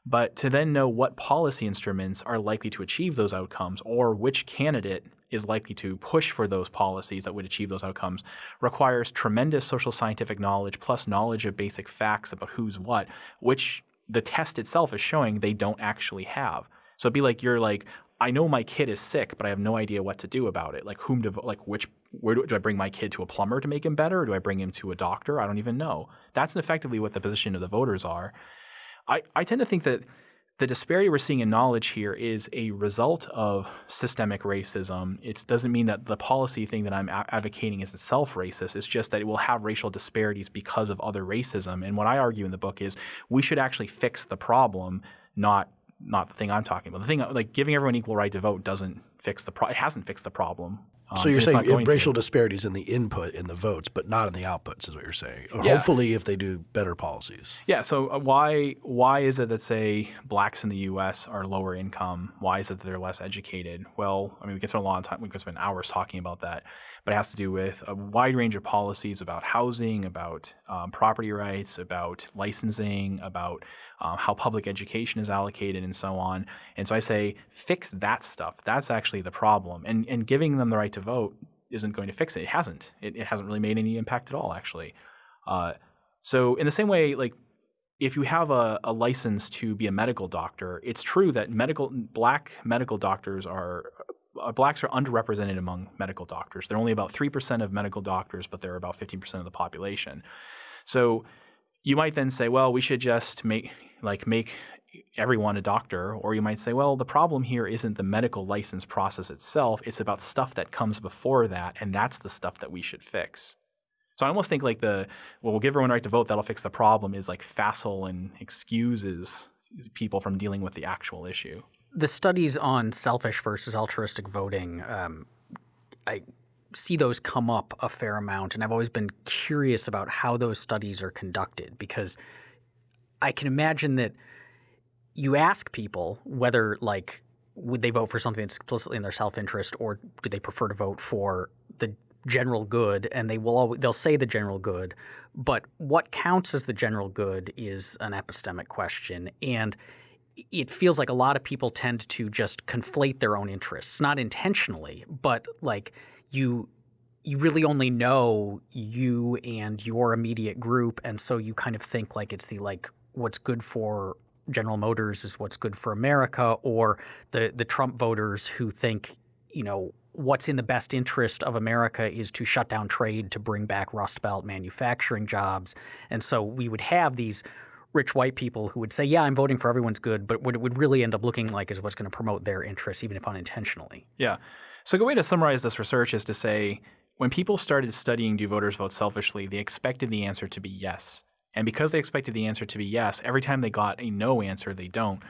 But to then know what policy instruments are likely to achieve those outcomes or which candidate is likely to push for those policies that would achieve those outcomes requires tremendous social scientific knowledge plus knowledge of basic facts about who's what, which the test itself is showing they don't actually have. So it'd be like you're like, I know my kid is sick, but I have no idea what to do about it. Like whom to like which where do, do I bring my kid to a plumber to make him better, or do I bring him to a doctor? I don't even know. That's effectively what the position of the voters are. I, I tend to think that the disparity we're seeing in knowledge here is a result of systemic racism. It doesn't mean that the policy thing that I'm advocating is itself racist. It's just that it will have racial disparities because of other racism. And what I argue in the book is we should actually fix the problem, not not the thing I'm talking about. The thing like giving everyone equal right to vote doesn't fix the pro- it hasn't fixed the problem. Um, so you're saying racial to. disparities in the input in the votes, but not in the outputs, is what you're saying. Or yeah. hopefully, if they do better policies. Yeah. So uh, why why is it that say blacks in the U.S. are lower income? Why is it that they're less educated? Well, I mean, we can spend a lot of time, we can spend hours talking about that, but it has to do with a wide range of policies about housing, about um, property rights, about licensing, about um, how public education is allocated, and so on. And so I say, fix that stuff. That's actually the problem. And and giving them the right to vote isn't going to fix it. It hasn't. It, it hasn't really made any impact at all, actually. Uh, so in the same way, like if you have a, a, license to be a medical doctor, it's true that medical black medical doctors are uh, blacks are underrepresented among medical doctors. They're only about three percent of medical doctors, but they're about fifteen percent of the population. So you might then say, well, we should just make like make everyone a doctor, or you might say, well, the problem here isn't the medical license process itself; it's about stuff that comes before that, and that's the stuff that we should fix. So I almost think like the well, we'll give everyone right to vote, that'll fix the problem is like facile and excuses people from dealing with the actual issue. The studies on selfish versus altruistic voting, um, I see those come up a fair amount, and I've always been curious about how those studies are conducted because I can imagine that you ask people whether like would they vote for something that's explicitly in their self-interest or do they prefer to vote for the general good and they will always, they'll say the general good but what counts as the general good is an epistemic question and it feels like a lot of people tend to just conflate their own interests not intentionally but like you you really only know you and your immediate group and so you kind of think like it's the like what's good for General Motors is what's good for America or the the Trump voters who think you know what's in the best interest of America is to shut down trade to bring back Rust Belt manufacturing jobs. And so we would have these rich white people who would say, yeah, I'm voting for everyone's good, but what it would really end up looking like is what's going to promote their interests, even if unintentionally. Yeah. So a good way to summarize this research is to say when people started studying do voters vote selfishly, they expected the answer to be yes. And because they expected the answer to be yes, every time they got a no answer, they don't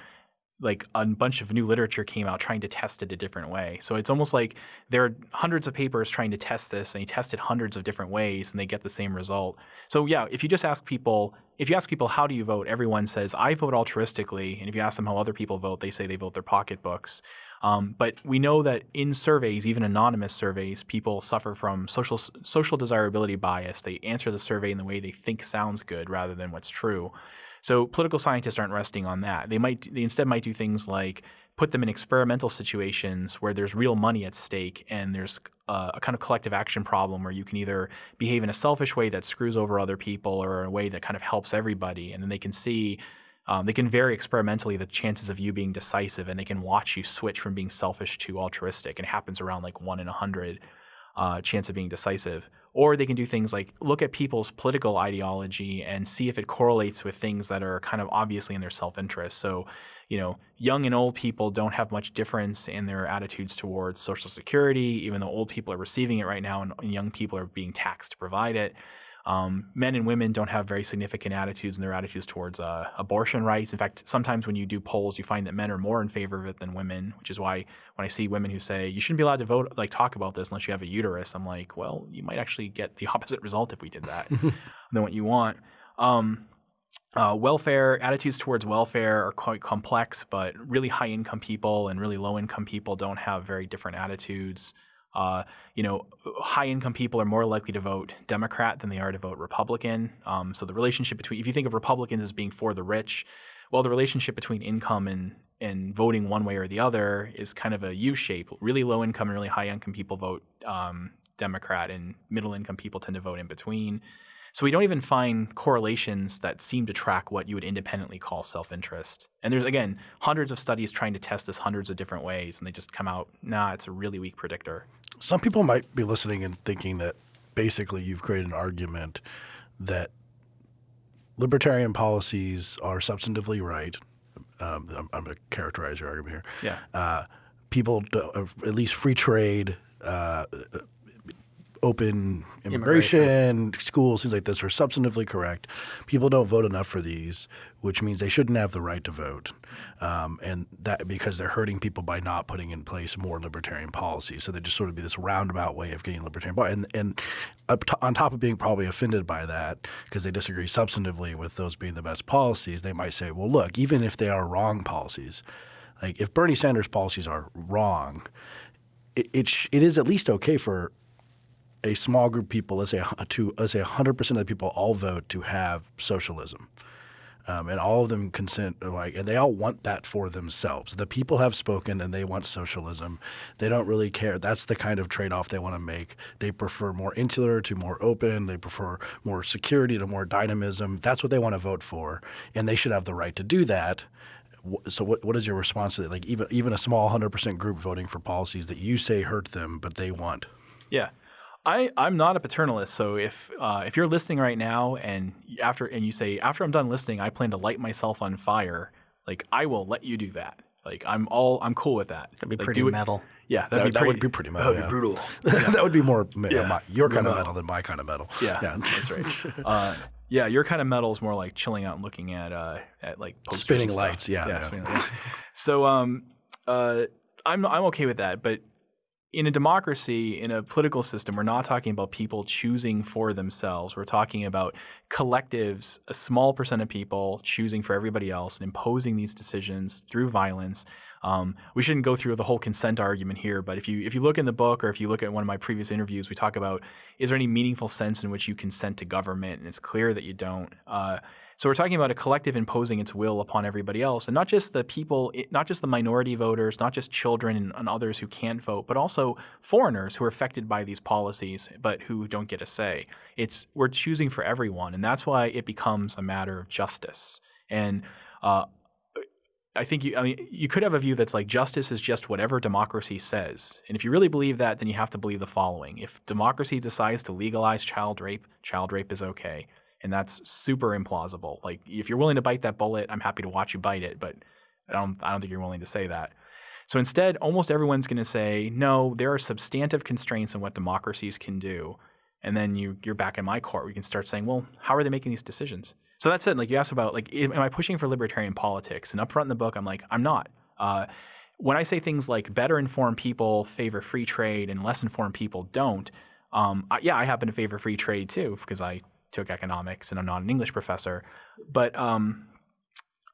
like a bunch of new literature came out trying to test it a different way. So it's almost like there are hundreds of papers trying to test this and they test it hundreds of different ways and they get the same result. So yeah, if you just ask people, if you ask people how do you vote, everyone says I vote altruistically, and if you ask them how other people vote, they say they vote their pocketbooks. Um, but we know that in surveys, even anonymous surveys, people suffer from social social desirability bias. They answer the survey in the way they think sounds good rather than what's true. So political scientists aren't resting on that. They might they instead might do things like put them in experimental situations where there's real money at stake and there's a, a, kind of collective action problem where you can either behave in a selfish way that screws over other people or a way that kind of helps everybody, and then they can see. Um, they can vary experimentally the chances of you being decisive, and they can watch you switch from being selfish to altruistic. It happens around like one in a hundred. uh, chance of being decisive. Or they can do things like look at people's political ideology and see if it correlates with things that are kind of obviously in their self interest. So, you know, young and old people don't have much difference in their attitudes towards Social Security, even though old people are receiving it right now and young people are being taxed to provide it. Um, men and women don't have very significant attitudes in their attitudes towards uh, abortion rights. In fact, sometimes when you do polls, you find that men are more in favor of it than women, which is why when I see women who say you shouldn't be allowed to vote, like talk about this unless you have a uterus, I'm like, well, you might actually get the [laughs] opposite result if we did that [laughs] than what you want. Um, uh, welfare attitudes towards welfare are quite complex, but really high income people and really low income people don't have very different attitudes. Uh, you know, high income people are more likely to vote Democrat than they are to vote Republican. Um, so the relationship between, if you think of Republicans as being for the rich, well, the relationship between income and and voting one way or the other is kind of a U shape. Really low income and really high income people vote um, Democrat, and middle income people tend to vote in between. So we don't even find correlations that seem to track what you would independently call self-interest. And there's again hundreds of studies trying to test this hundreds of different ways, and they just come out, nah, it's a really weak predictor. Some people might be listening and thinking that basically you've created an argument that libertarian policies are substantively right. Um, I'm, I'm going to characterize your argument here. Yeah. Uh, people, uh, at least free trade, uh, open immigration, immigration, schools, things like this are substantively correct. People don't vote enough for these, which means they shouldn't have the right to vote, um, and that because they're hurting people by not putting in place more libertarian policies. So they just sort of be this roundabout way of getting libertarian, and and on top of being probably offended by that because they disagree substantively with those being the best policies, they might say, well, look, even if they are wrong policies, like if Bernie Sanders' policies are wrong. It, it, it is at least okay for a small group of people, let's say to let's say 100 percent of the people all vote to have socialism. Um, and all of them consent like and they all want that for themselves. The people have spoken and they want socialism. They don't really care. That's the kind of trade-off they want to make. They prefer more insular to more open. They prefer more security to more dynamism. That's what they want to vote for, and they should have the right to do that. So what what is your response to that? Like even even a small 100% group voting for policies that you say hurt them but they want? Yeah. I, I'm not a paternalist, so if uh, if you're listening right now and after and you say after I'm done listening, I plan to light myself on fire, like I will let you do that. Like I'm all I'm cool with that. That'd be like, pretty metal. Yeah, that'd that, be pretty, would be pretty metal. That would yeah. be brutal. Yeah. [laughs] that would be more yeah. my, your kind of metal than my kind of metal. Yeah, yeah. [laughs] that's right. [laughs] Uh, yeah, your kind of metal is more like chilling out and looking at uh, at like spinning lights. Yeah, yeah. Spinning, so um, uh, I'm I'm okay with that, but in a democracy, in a political system, we're not talking about people choosing for themselves. We're talking about collectives, a small percent of people choosing for everybody else and imposing these decisions through violence. Um, we shouldn't go through the whole consent argument here, but if you if you look in the book or if you look at one of my previous interviews, we talk about is there any meaningful sense in which you consent to government, and it's clear that you don't. Uh, so we're talking about a collective imposing its will upon everybody else, and not just the people, not just the minority voters, not just children and, others who can't vote, but also foreigners who are affected by these policies but who don't get a say. It's we're choosing for everyone, and that's why it becomes a matter of justice. And uh, I think you, I mean, you could have a view that's like justice is just whatever democracy says. And if you really believe that, then you have to believe the following. If democracy decides to legalize child rape, child rape is okay and that's super implausible. Like if you're willing to bite that bullet, I'm happy to watch you bite it, but I don't I don't think you're willing to say that. So instead, almost everyone's going to say, "No, there are substantive constraints on what democracies can do." And then you you're back in my court. We can start saying, "Well, how are they making these decisions?" So that's it. Like you asked about like am I pushing for libertarian politics? And up front in the book, I'm like, I'm not. Uh, when I say things like better informed people favor free trade and less informed people don't, um, I, yeah, I happen to favor free trade too because I took economics and I'm not an English professor. But um,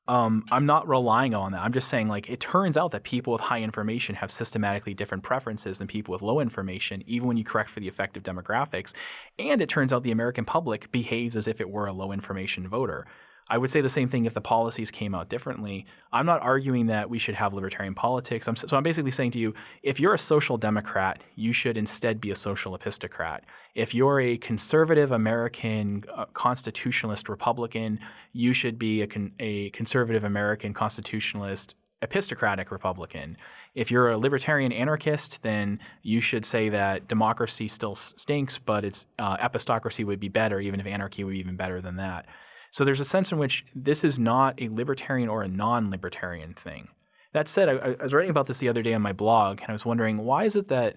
um, I'm not relying on that. I'm just saying, like, it turns out that people with high information have systematically different preferences than people with low information, even when you correct for the effective demographics. And it turns out the American public behaves as if it were a low information voter. I would say the same thing if the policies came out differently. I'm not arguing that we should have libertarian politics. I'm, so I'm basically saying to you, if you're a social democrat, you should instead be a social epistocrat. If you're a conservative American uh, constitutionalist Republican, you should be a, con- a conservative American constitutionalist epistocratic Republican. If you're a libertarian anarchist, then you should say that democracy still stinks, but it's uh, epistocracy would be better, even if anarchy would be even better than that. So there's a sense in which this is not a libertarian or a non-libertarian thing. That said, I, I was writing about this the other day on my blog, and I was wondering why is it that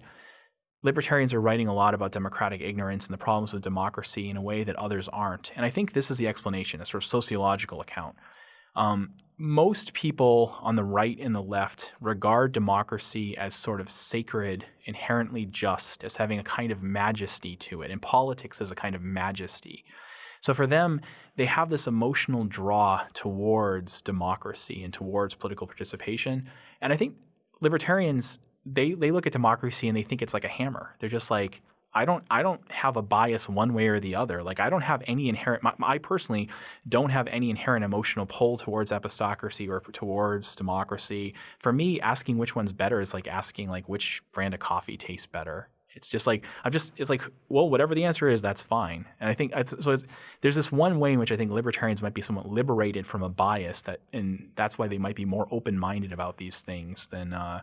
libertarians are writing a lot about democratic ignorance and the problems of democracy in a way that others aren't. And I think this is the explanation, a sort of sociological account. Um, most people on the right and the left regard democracy as sort of sacred, inherently just, as having a kind of majesty to it, and politics as a kind of majesty. So for them, they have this emotional draw towards democracy and towards political participation. And I think libertarians they they look at democracy and they think it's like a hammer. They're just like I don't I don't have a bias one way or the other. Like I don't have any inherent I personally don't have any inherent emotional pull towards epistocracy or towards democracy. For me, asking which one's better is like asking like which brand of coffee tastes better. It's just like I'm just it's like well whatever the answer is that's fine. And I think so there's this one way in which I think libertarians might be somewhat liberated from a bias that and that's why they might be more open minded about these things than uh,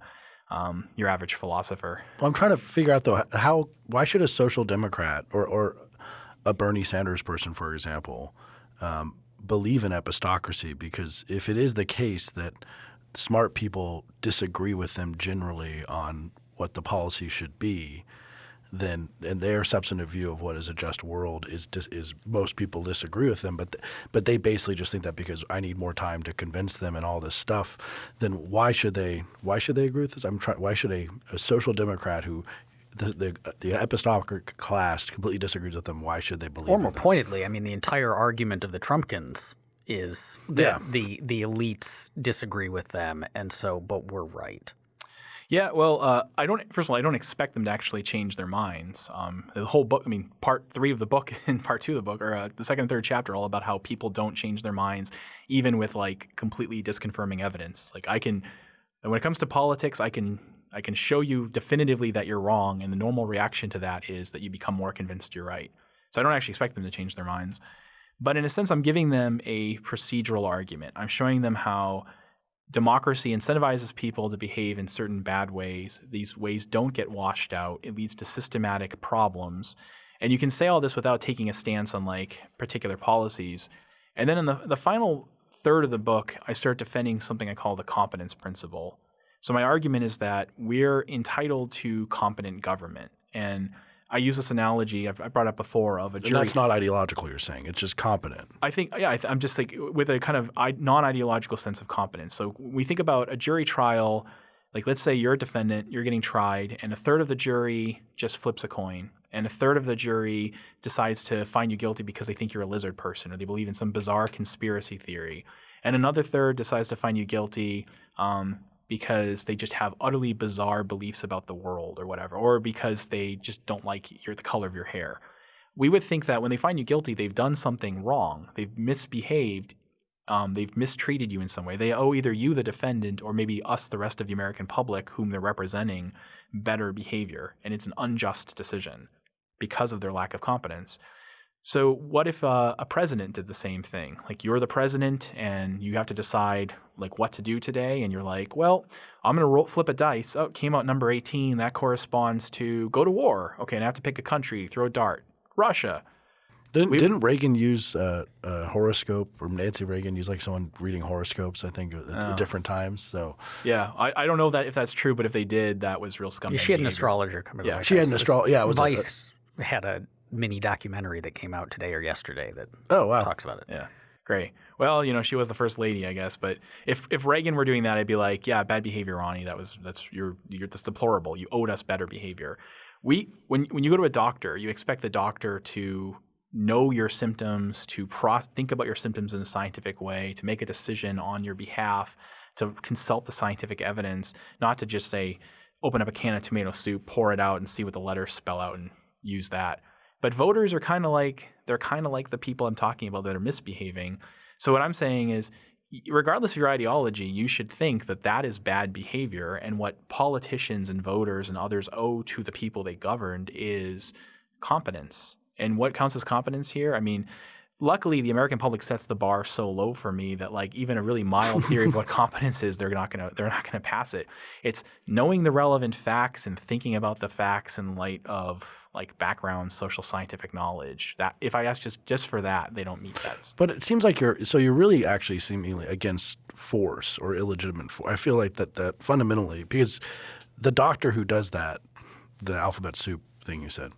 um, your average philosopher. Well, I'm trying to figure out though how why should a social democrat or or a Bernie Sanders person, for example, um, believe in epistocracy? Because if it is the case that smart people disagree with them generally on what the policy should be, then and their substantive view of what is a just world is is most people disagree with them, but but they basically just think that because I need more time to convince them and all this stuff, then why should they why should they agree with this? I'm trying. Why should a, a social democrat who the, the, the class completely disagrees with them. Why should they believe? Or more pointedly, I mean, the entire argument of the Trumpkins is that yeah. the the elites disagree with them, and so, but we're right. Yeah, well, uh, I don't. First of all, I don't expect them to actually change their minds. Um, the whole book, I mean, part three of the book [laughs] and part two of the book, or uh, the second and third chapter, all about how people don't change their minds, even with like completely disconfirming evidence. Like I can, when it comes to politics, I can I can show you definitively that you're wrong, and the normal reaction to that is that you become more convinced you're right. So I don't actually expect them to change their minds, but in a sense, I'm giving them a procedural argument. I'm showing them how democracy incentivizes people to behave in certain bad ways. These ways don't get washed out. It leads to systematic problems. And you can say all this without taking a stance on like particular policies. And then in the, the final third of the book, I start defending something I call the competence principle. So my argument is that we're entitled to competent government. And I use this analogy I've, I brought up before of a jury. And that's not ideological. You're saying it's just competent. I think, yeah, I am just like with a kind of non-ideological sense of competence. So we think about a jury trial. Like, let's say you're a defendant, you're getting tried, and a third of the jury just flips a coin, and a third of the jury decides to find you guilty because they think you're a lizard person or they believe in some bizarre conspiracy theory, and another third decides to find you guilty um, because they just have utterly bizarre beliefs about the world or whatever, or because they just don't like your, the color of your hair. We would think that when they find you guilty, they've done something wrong, they've misbehaved, um, they've mistreated you in some way. They owe either you, the defendant, or maybe us, the rest of the American public, whom they're representing, better behavior. And it's an unjust decision because of their lack of competence. So, what if uh, a president did the same thing? Like, you're the president and you have to decide like what to do today, and you're like, well, I'm going to roll, flip a dice. Oh, it came out number 18. That corresponds to go to war. Okay, and I have to pick a country, throw a dart. Russia. Didn't, we, didn't Reagan use uh, a horoscope, or Nancy Reagan use like someone reading horoscopes? I think at, at oh. different times. So yeah, I, I don't know that if that's true, but if they did, that was real scumbag. Yeah, she had an astrologer coming. Yeah, she had an astrologer. Yeah, it was Vice a, had a mini documentary that came out today or yesterday that oh wow talks about it. Yeah, great. Well, you know, she was the first lady, I guess. But if if Reagan were doing that, I'd be like, yeah, bad behavior, Ronnie. That was that's you're you're that's deplorable. You owed us better behavior. We when when you go to a doctor, you expect the doctor to know your symptoms, to pro- think about your symptoms in a scientific way, to make a decision on your behalf, to consult the scientific evidence, not to just say, open up a can of tomato soup, pour it out, and see what the letters spell out and use that. But voters are kind of like they're kind of like the people I'm talking about that are misbehaving. So what I'm saying is regardless of your ideology, you should think that that is bad behavior and what politicians and voters and others owe to the people they governed is competence. And what counts as competence here? I mean, luckily the American public sets the bar so low for me that like even a really mild theory of what [laughs] competence is, they're not gonna they're not gonna pass it. It's knowing the relevant facts and thinking about the facts in light of like background social scientific knowledge. That if I ask just just for that, they don't meet that. But it seems like you're so you're really actually seemingly against force or illegitimate force. I feel like that that fundamentally because the doctor who does that, the alphabet soup thing you said.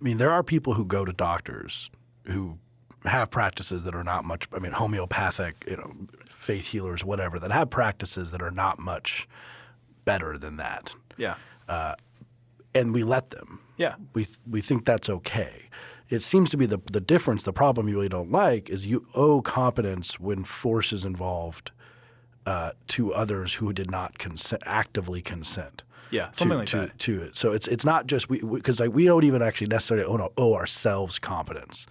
I mean, there are people who go to doctors who have practices that are not much. I mean, homeopathic, you know, faith healers, whatever, that have practices that are not much better than that. Yeah. Uh, and we let them. Yeah. We we think that's okay. It seems to be the the difference. The problem you really don't like is you owe competence when force is involved uh, to others who did not consent, actively consent. Yeah, something to, like to, that. To it. So it's it's not just we because like we don't even actually necessarily owe ourselves competence.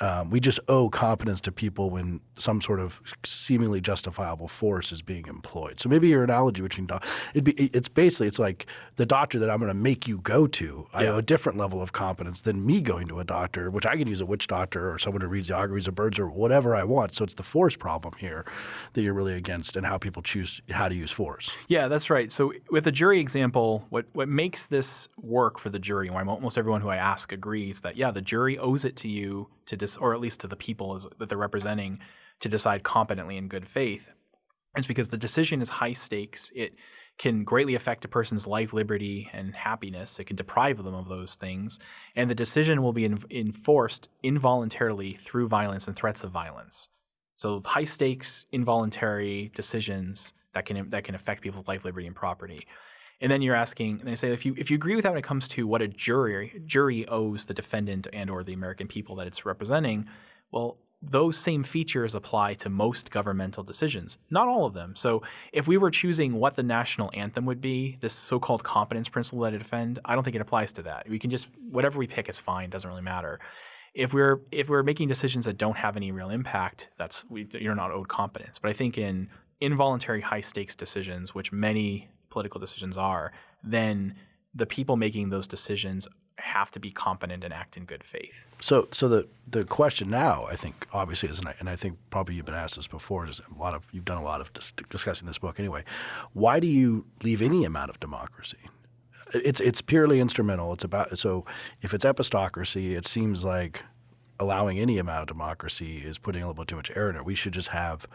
Um, we just owe competence to people when some sort of seemingly justifiable force is being employed. So maybe your analogy between doc- it'd be it's basically it's like the doctor that I'm going to make you go to. I Yeah. owe a different level of competence than me going to a doctor, which I can use a witch doctor or someone who reads the auguries of birds or whatever I want. So it's the force problem here that you're really against and how people choose how to use force. Yeah, that's right. So with the jury example, what what makes this work for the jury, and why almost everyone who I ask agrees that yeah, the jury owes it to you to dis, or at least to the people as, that they're representing to decide competently in good faith. It's because the decision is high stakes. It can greatly affect a person's life, liberty, and happiness. It can deprive them of those things, and the decision will be en- enforced involuntarily through violence and threats of violence. So high stakes, involuntary decisions that can that can affect people's life, liberty, and property. And then you're asking, and they say if you if you agree with that when it comes to what a jury jury owes the defendant and or the American people that it's representing, well, those same features apply to most governmental decisions, not all of them. So if we were choosing what the national anthem would be, this so-called competence principle that I defend, I don't think it applies to that. We can just whatever we pick is fine, doesn't really matter if we're if we're making decisions that don't have any real impact, that's we, you're not owed competence. But I think in involuntary high stakes decisions, which many political decisions are, then the people making those decisions have to be competent and act in good faith. So, so the the question now, I think, obviously, is, and I, and I think probably you've been asked this before. Is a lot of you've done a lot of dis- discussing this book anyway. Why do you leave any amount of democracy? It's it's purely instrumental. It's about so if it's epistocracy, it seems like allowing any amount of democracy is putting a little bit too much air in it. We should just have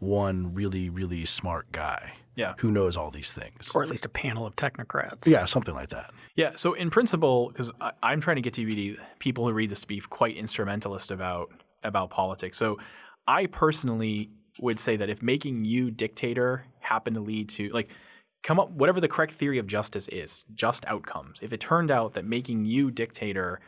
one really really smart guy Yeah. who knows all these things. or at least a panel of technocrats. yeah, something like that. Yeah. So in principle, because I'm trying to get TBD people who read this to be quite instrumentalist about about politics. So I personally would say that if making you dictator happened to lead to like come up whatever the correct theory of justice is, just outcomes. If it turned out that making you dictator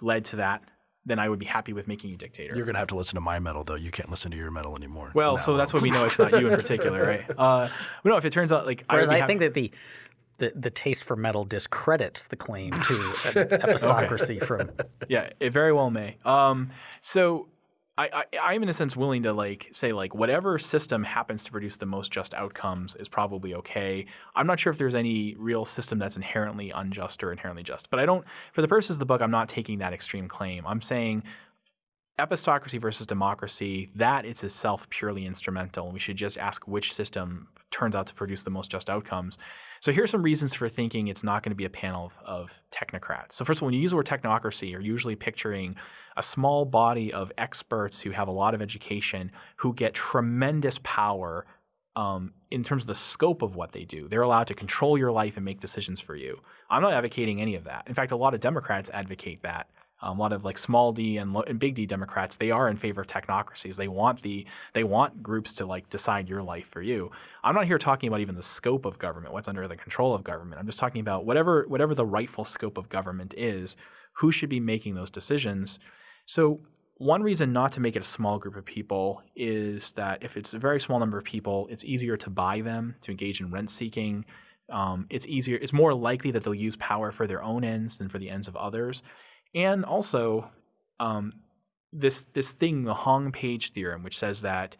led to that, then I would be happy with making you dictator. You're gonna have to listen to my metal though. You can't listen to your metal anymore. well, No. so that's what we know it's not you in [laughs] particular, right? Uh, but no, if it turns out like Whereas would be I think that the, the the taste for metal discredits the claim to [laughs] an epistocracy from yeah, it very well may. Um, so I, I, I'm in a sense willing to like say like whatever system happens to produce the most just outcomes is probably okay. I'm not sure if there's any real system that's inherently unjust or inherently just, but I don't. For the purposes of the book, I'm not taking that extreme claim. I'm saying epistocracy versus democracy, that is itself purely instrumental. We should just ask which system turns out to produce the most just outcomes. So here's some reasons for thinking it's not going to be a panel of, of technocrats. So first of all, when you use the word technocracy, you're usually picturing a small body of experts who have a lot of education who get tremendous power um, in terms of the scope of what they do. They're allowed to control your life and make decisions for you. I'm not advocating any of that. In fact, a lot of Democrats advocate that. Um, a lot of like small d and, and big D Democrats, they are in favor of technocracies. They want the they want groups to like decide your life for you. I'm not here talking about even the scope of government, what's under the control of government. I'm just talking about whatever whatever the rightful scope of government is, who should be making those decisions. So one reason not to make it a small group of people is that if it's a very small number of people, it's easier to buy them, to engage in rent seeking. Um, it's easier, it's more likely that they'll use power for their own ends than for the ends of others. And also, um, this this thing, the Hong Page theorem, which says that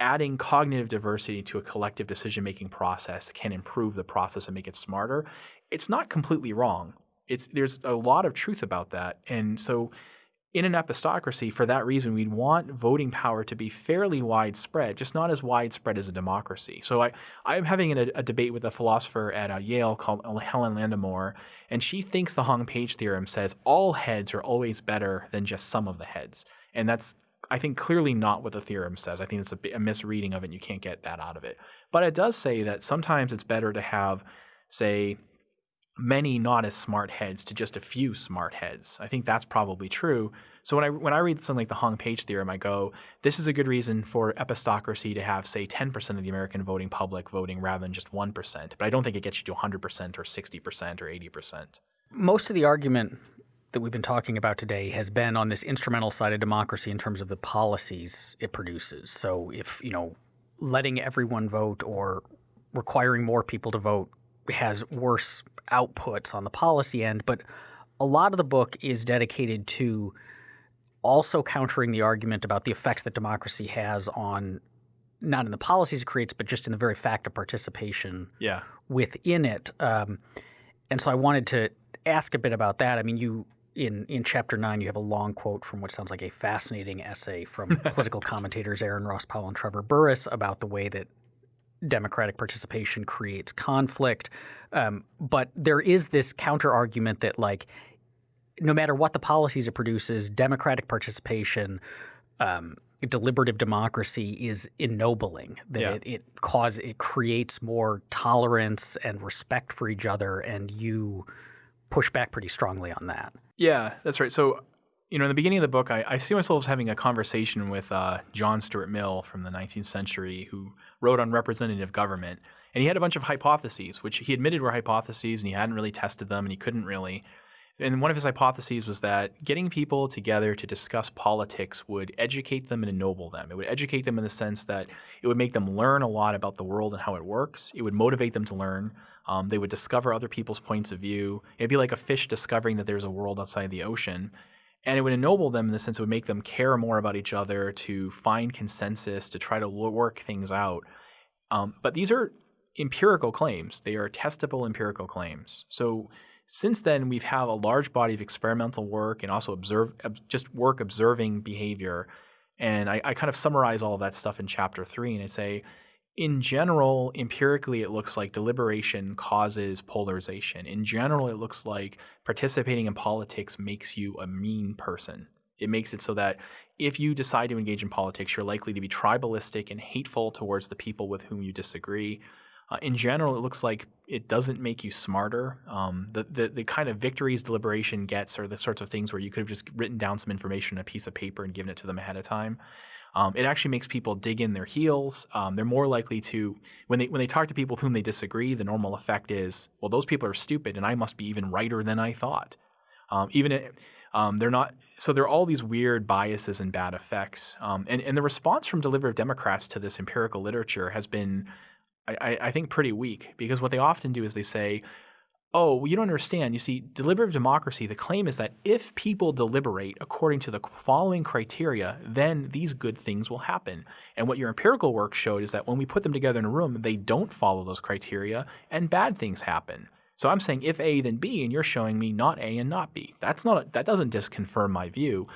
adding cognitive diversity to a collective decision making process can improve the process and make it smarter. It's not completely wrong. It's there's a lot of truth about that, and so in an epistocracy, for that reason, we'd want voting power to be fairly widespread, just not as widespread as a democracy. So I, I'm having a, a debate with a philosopher at uh, Yale called Helen Landemore, and she thinks the Hong Page theorem says all heads are always better than just some of the heads. And that's, I think, clearly not what the theorem says. I think it's a, a misreading of it, and you can't get that out of it. But it does say that sometimes it's better to have, say, many not as smart heads to just a few smart heads. I think that's probably true. So when I when I read something like the Hong Page theorem, I go, this is a good reason for epistocracy to have say 10% of the American voting public voting rather than just 1%. But I don't think it gets you to 100% or 60% or 80%. Most of the argument that we've been talking about today has been on this instrumental side of democracy in terms of the policies it produces. So if, you know, letting everyone vote or requiring more people to vote has worse outputs on the policy end, but a lot of the book is dedicated to also countering the argument about the effects that democracy has on not in the policies it creates, but just in the very fact of participation yeah. within it. Um, and so I wanted to ask a bit about that. I mean, you in in chapter nine, you have a long quote from what sounds like a fascinating essay from [laughs] political commentators Aaron Ross Powell and Trevor Burrus about the way that democratic participation creates conflict. Um, but there is this counter argument that like no matter what the policies it produces, democratic participation, um, deliberative democracy is ennobling. That yeah. it it cause it creates more tolerance and respect for each other, and you push back pretty strongly on that. Yeah, that's right. So you know, in the beginning of the book, I, I see myself as having a conversation with uh, John Stuart Mill from the 19th century, who wrote on representative government. And he had a bunch of hypotheses, which he admitted were hypotheses, and he hadn't really tested them, and he couldn't really. And one of his hypotheses was that getting people together to discuss politics would educate them and ennoble them. It would educate them in the sense that it would make them learn a lot about the world and how it works. It would motivate them to learn. Um, they would discover other people's points of view. It'd be like a fish discovering that there's a world outside the ocean. And it would ennoble them in the sense it would make them care more about each other, to find consensus, to try to work things out. Um, but these are empirical claims. They are testable empirical claims. So since then, we've had a large body of experimental work and also observe just work observing behavior. And I, I kind of summarize all of that stuff in chapter three, and I say in general, empirically, it looks like deliberation causes polarization. In general, it looks like participating in politics makes you a mean person. It makes it so that if you decide to engage in politics, you're likely to be tribalistic and hateful towards the people with whom you disagree. Uh, in general, it looks like it doesn't make you smarter. Um, the, the, the kind of victories deliberation gets are the sorts of things where you could have just written down some information on a piece of paper and given it to them ahead of time. Um, it actually makes people dig in their heels. Um, they're more likely to when they when they talk to people with whom they disagree. The normal effect is, well, those people are stupid, and I must be even righter than I thought. Um, even it, um, they're not. So there are all these weird biases and bad effects. Um, and and the response from deliberative Democrats to this empirical literature has been. I, I think pretty weak because what they often do is they say, oh, you don't understand. You see, deliberative democracy, the claim is that if people deliberate according to the following criteria, then these good things will happen. And what your empirical work showed is that when we put them together in a room, they don't follow those criteria and bad things happen. So I'm saying if A, then B, and you're showing me not A and not B. That's not that doesn't disconfirm my view.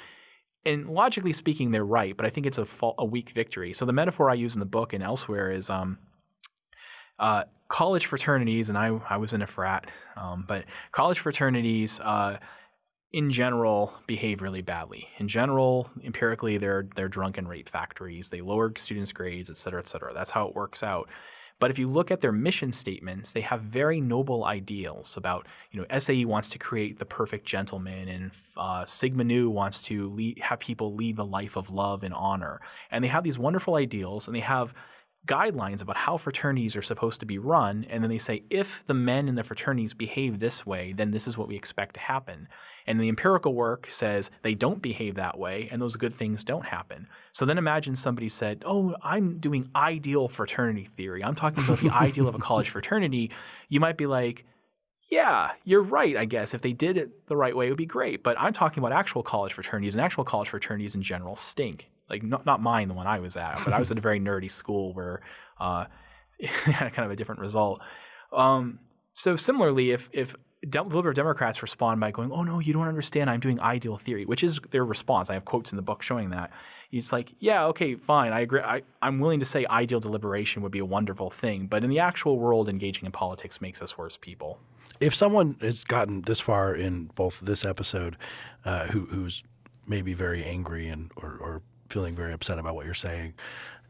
And logically speaking, they're right, but I think it's a, a weak victory. So the metaphor I use in the book and elsewhere is um, uh, college fraternities, and I, I was in a frat, um, but college fraternities uh, in general behave really badly. In general, empirically, they're they're drunken rape factories. They lower students' grades, et cetera, et cetera. That's how it works out. But if you look at their mission statements, they have very noble ideals about, you know, SAE wants to create the perfect gentleman, and uh, Sigma Nu wants to lead, have people lead the life of love and honor. And they have these wonderful ideals, and they have guidelines about how fraternities are supposed to be run, and then they say if the men in the fraternities behave this way, then this is what we expect to happen. And the empirical work says they don't behave that way, and those good things don't happen. So then imagine somebody said, "Oh, I'm doing ideal fraternity theory. I'm talking about the ideal of a college fraternity." You might be like, yeah, you're right, I guess. If they did it the right way, it would be great. But I'm talking about actual college fraternities, and actual college fraternities in general stink like not not mine, the one I was at, but I was at a very [laughs] nerdy school where uh, [laughs] it had kind of a different result. Um, so similarly, if if Dem- liberal Democrats respond by going, "Oh no, you don't understand. I'm doing ideal theory," which is their response. I have quotes in the book showing that. He's like, "Yeah, okay, fine. I agree. I, I'm willing to say ideal deliberation would be a wonderful thing, but in the actual world, engaging in politics makes us worse people." If someone has gotten this far in both this episode, uh, who, who's maybe very angry and or, or, feeling very upset about what you're saying,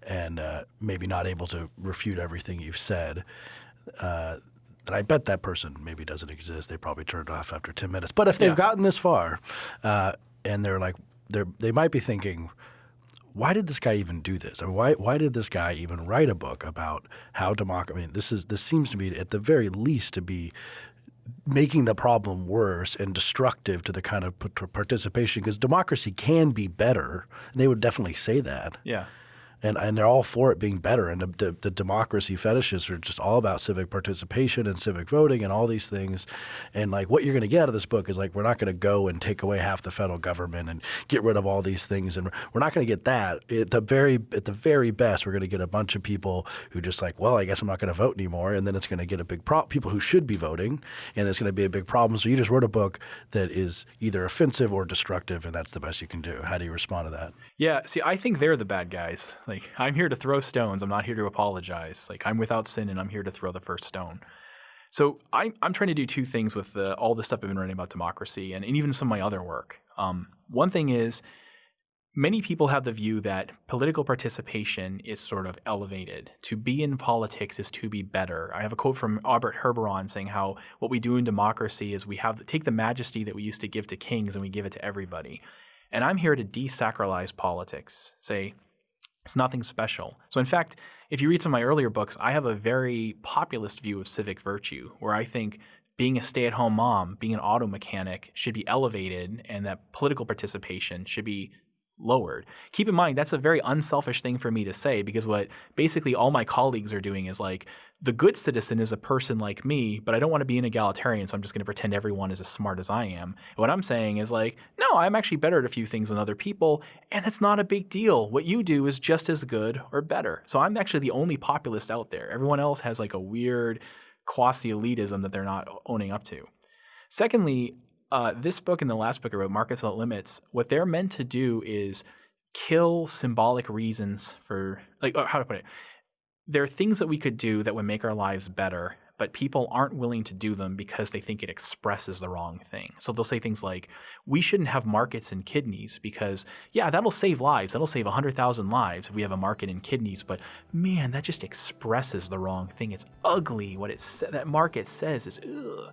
and uh, maybe not able to refute everything you've said. Uh, and I bet that person maybe doesn't exist. They probably turned off after 10 minutes. But if they've yeah. gotten this far uh, and they're like, they're, they might be thinking, why did this guy even do this? I mean, why, why did this guy even write a book about how democracy? I mean, this is this seems to be at the very least to be making the problem worse and destructive to the kind of participation because democracy can be better. And they would definitely say that. Yeah and and they're all for it being better. And the, the, the, democracy fetishes are just all about civic participation and civic voting and all these things. And like what you're going to get out of this book is like we're not going to go and take away half the federal government and get rid of all these things, and we're not going to get that. At the very at the very best, we're going to get a bunch of people who just like, well, I guess I'm not going to vote anymore, and then it's going to get a big problem. People who should be voting, and it's going to be a big problem. So you just wrote a book that is either offensive or destructive, and that's the best you can do. How do you respond to that? Yeah, see, I think they're the bad guys. Like, I'm here to throw stones. I'm not here to apologize. Like, I'm without sin and I'm here to throw the first stone. So I'm, I'm trying to do two things with the, all the stuff I've been writing about democracy and, and even some of my other work. Um, one thing is many people have the view that political participation is sort of elevated. To be in politics is to be better. I have a quote from Albert Herberon saying how what we do in democracy is we have take the majesty that we used to give to kings and we give it to everybody. And I'm here to desacralize politics, say it's nothing special. So, in fact, if you read some of my earlier books, I have a very populist view of civic virtue where I think being a stay at home mom, being an auto mechanic should be elevated and that political participation should be lowered. Keep in mind, that's a very unselfish thing for me to say because what basically all my colleagues are doing is like, the good citizen is a person like me, but I don't want to be an egalitarian, so I'm just going to pretend everyone is as smart as I am. what I'm saying is like, no, I'm actually better at a few things than other people, and it's not a big deal. What you do is just as good or better. So I'm actually the only populist out there. Everyone else has like a weird quasi elitism that they're not owning up to. Secondly, uh, this book and the last book I wrote, Markets Without Limits, what they're meant to do is kill symbolic reasons for, like, uh, how to put it? There are things that we could do that would make our lives better, but people aren't willing to do them because they think it expresses the wrong thing. So they'll say things like, we shouldn't have markets in kidneys because, yeah, that'll save lives. That'll save 100,000 lives if we have a market in kidneys. But man, that just expresses the wrong thing. It's ugly. What it that market says is, ugh.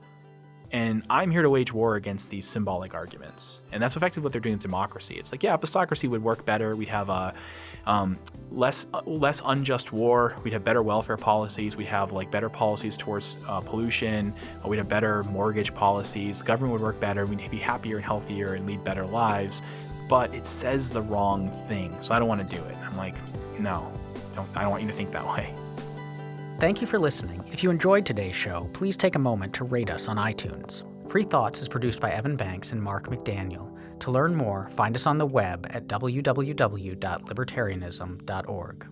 And I'm here to wage war against these symbolic arguments. And that's effectively what they're doing in democracy. It's like, yeah, epistocracy would work better. We'd have a um, less uh, less unjust war. We'd have better welfare policies. We'd have like better policies towards uh, pollution. We'd have better mortgage policies. The government would work better. We'd be happier and healthier and lead better lives. But it says the wrong thing, so I don't want to do it. I'm like, no, don't, I don't want you to think that [laughs] way. Thank you for listening. If you enjoyed today's show, please take a moment to rate us on iTunes. Free Thoughts is produced by Evan Banks and Mark McDaniel. To learn more, find us on the web at www.libertarianism.org.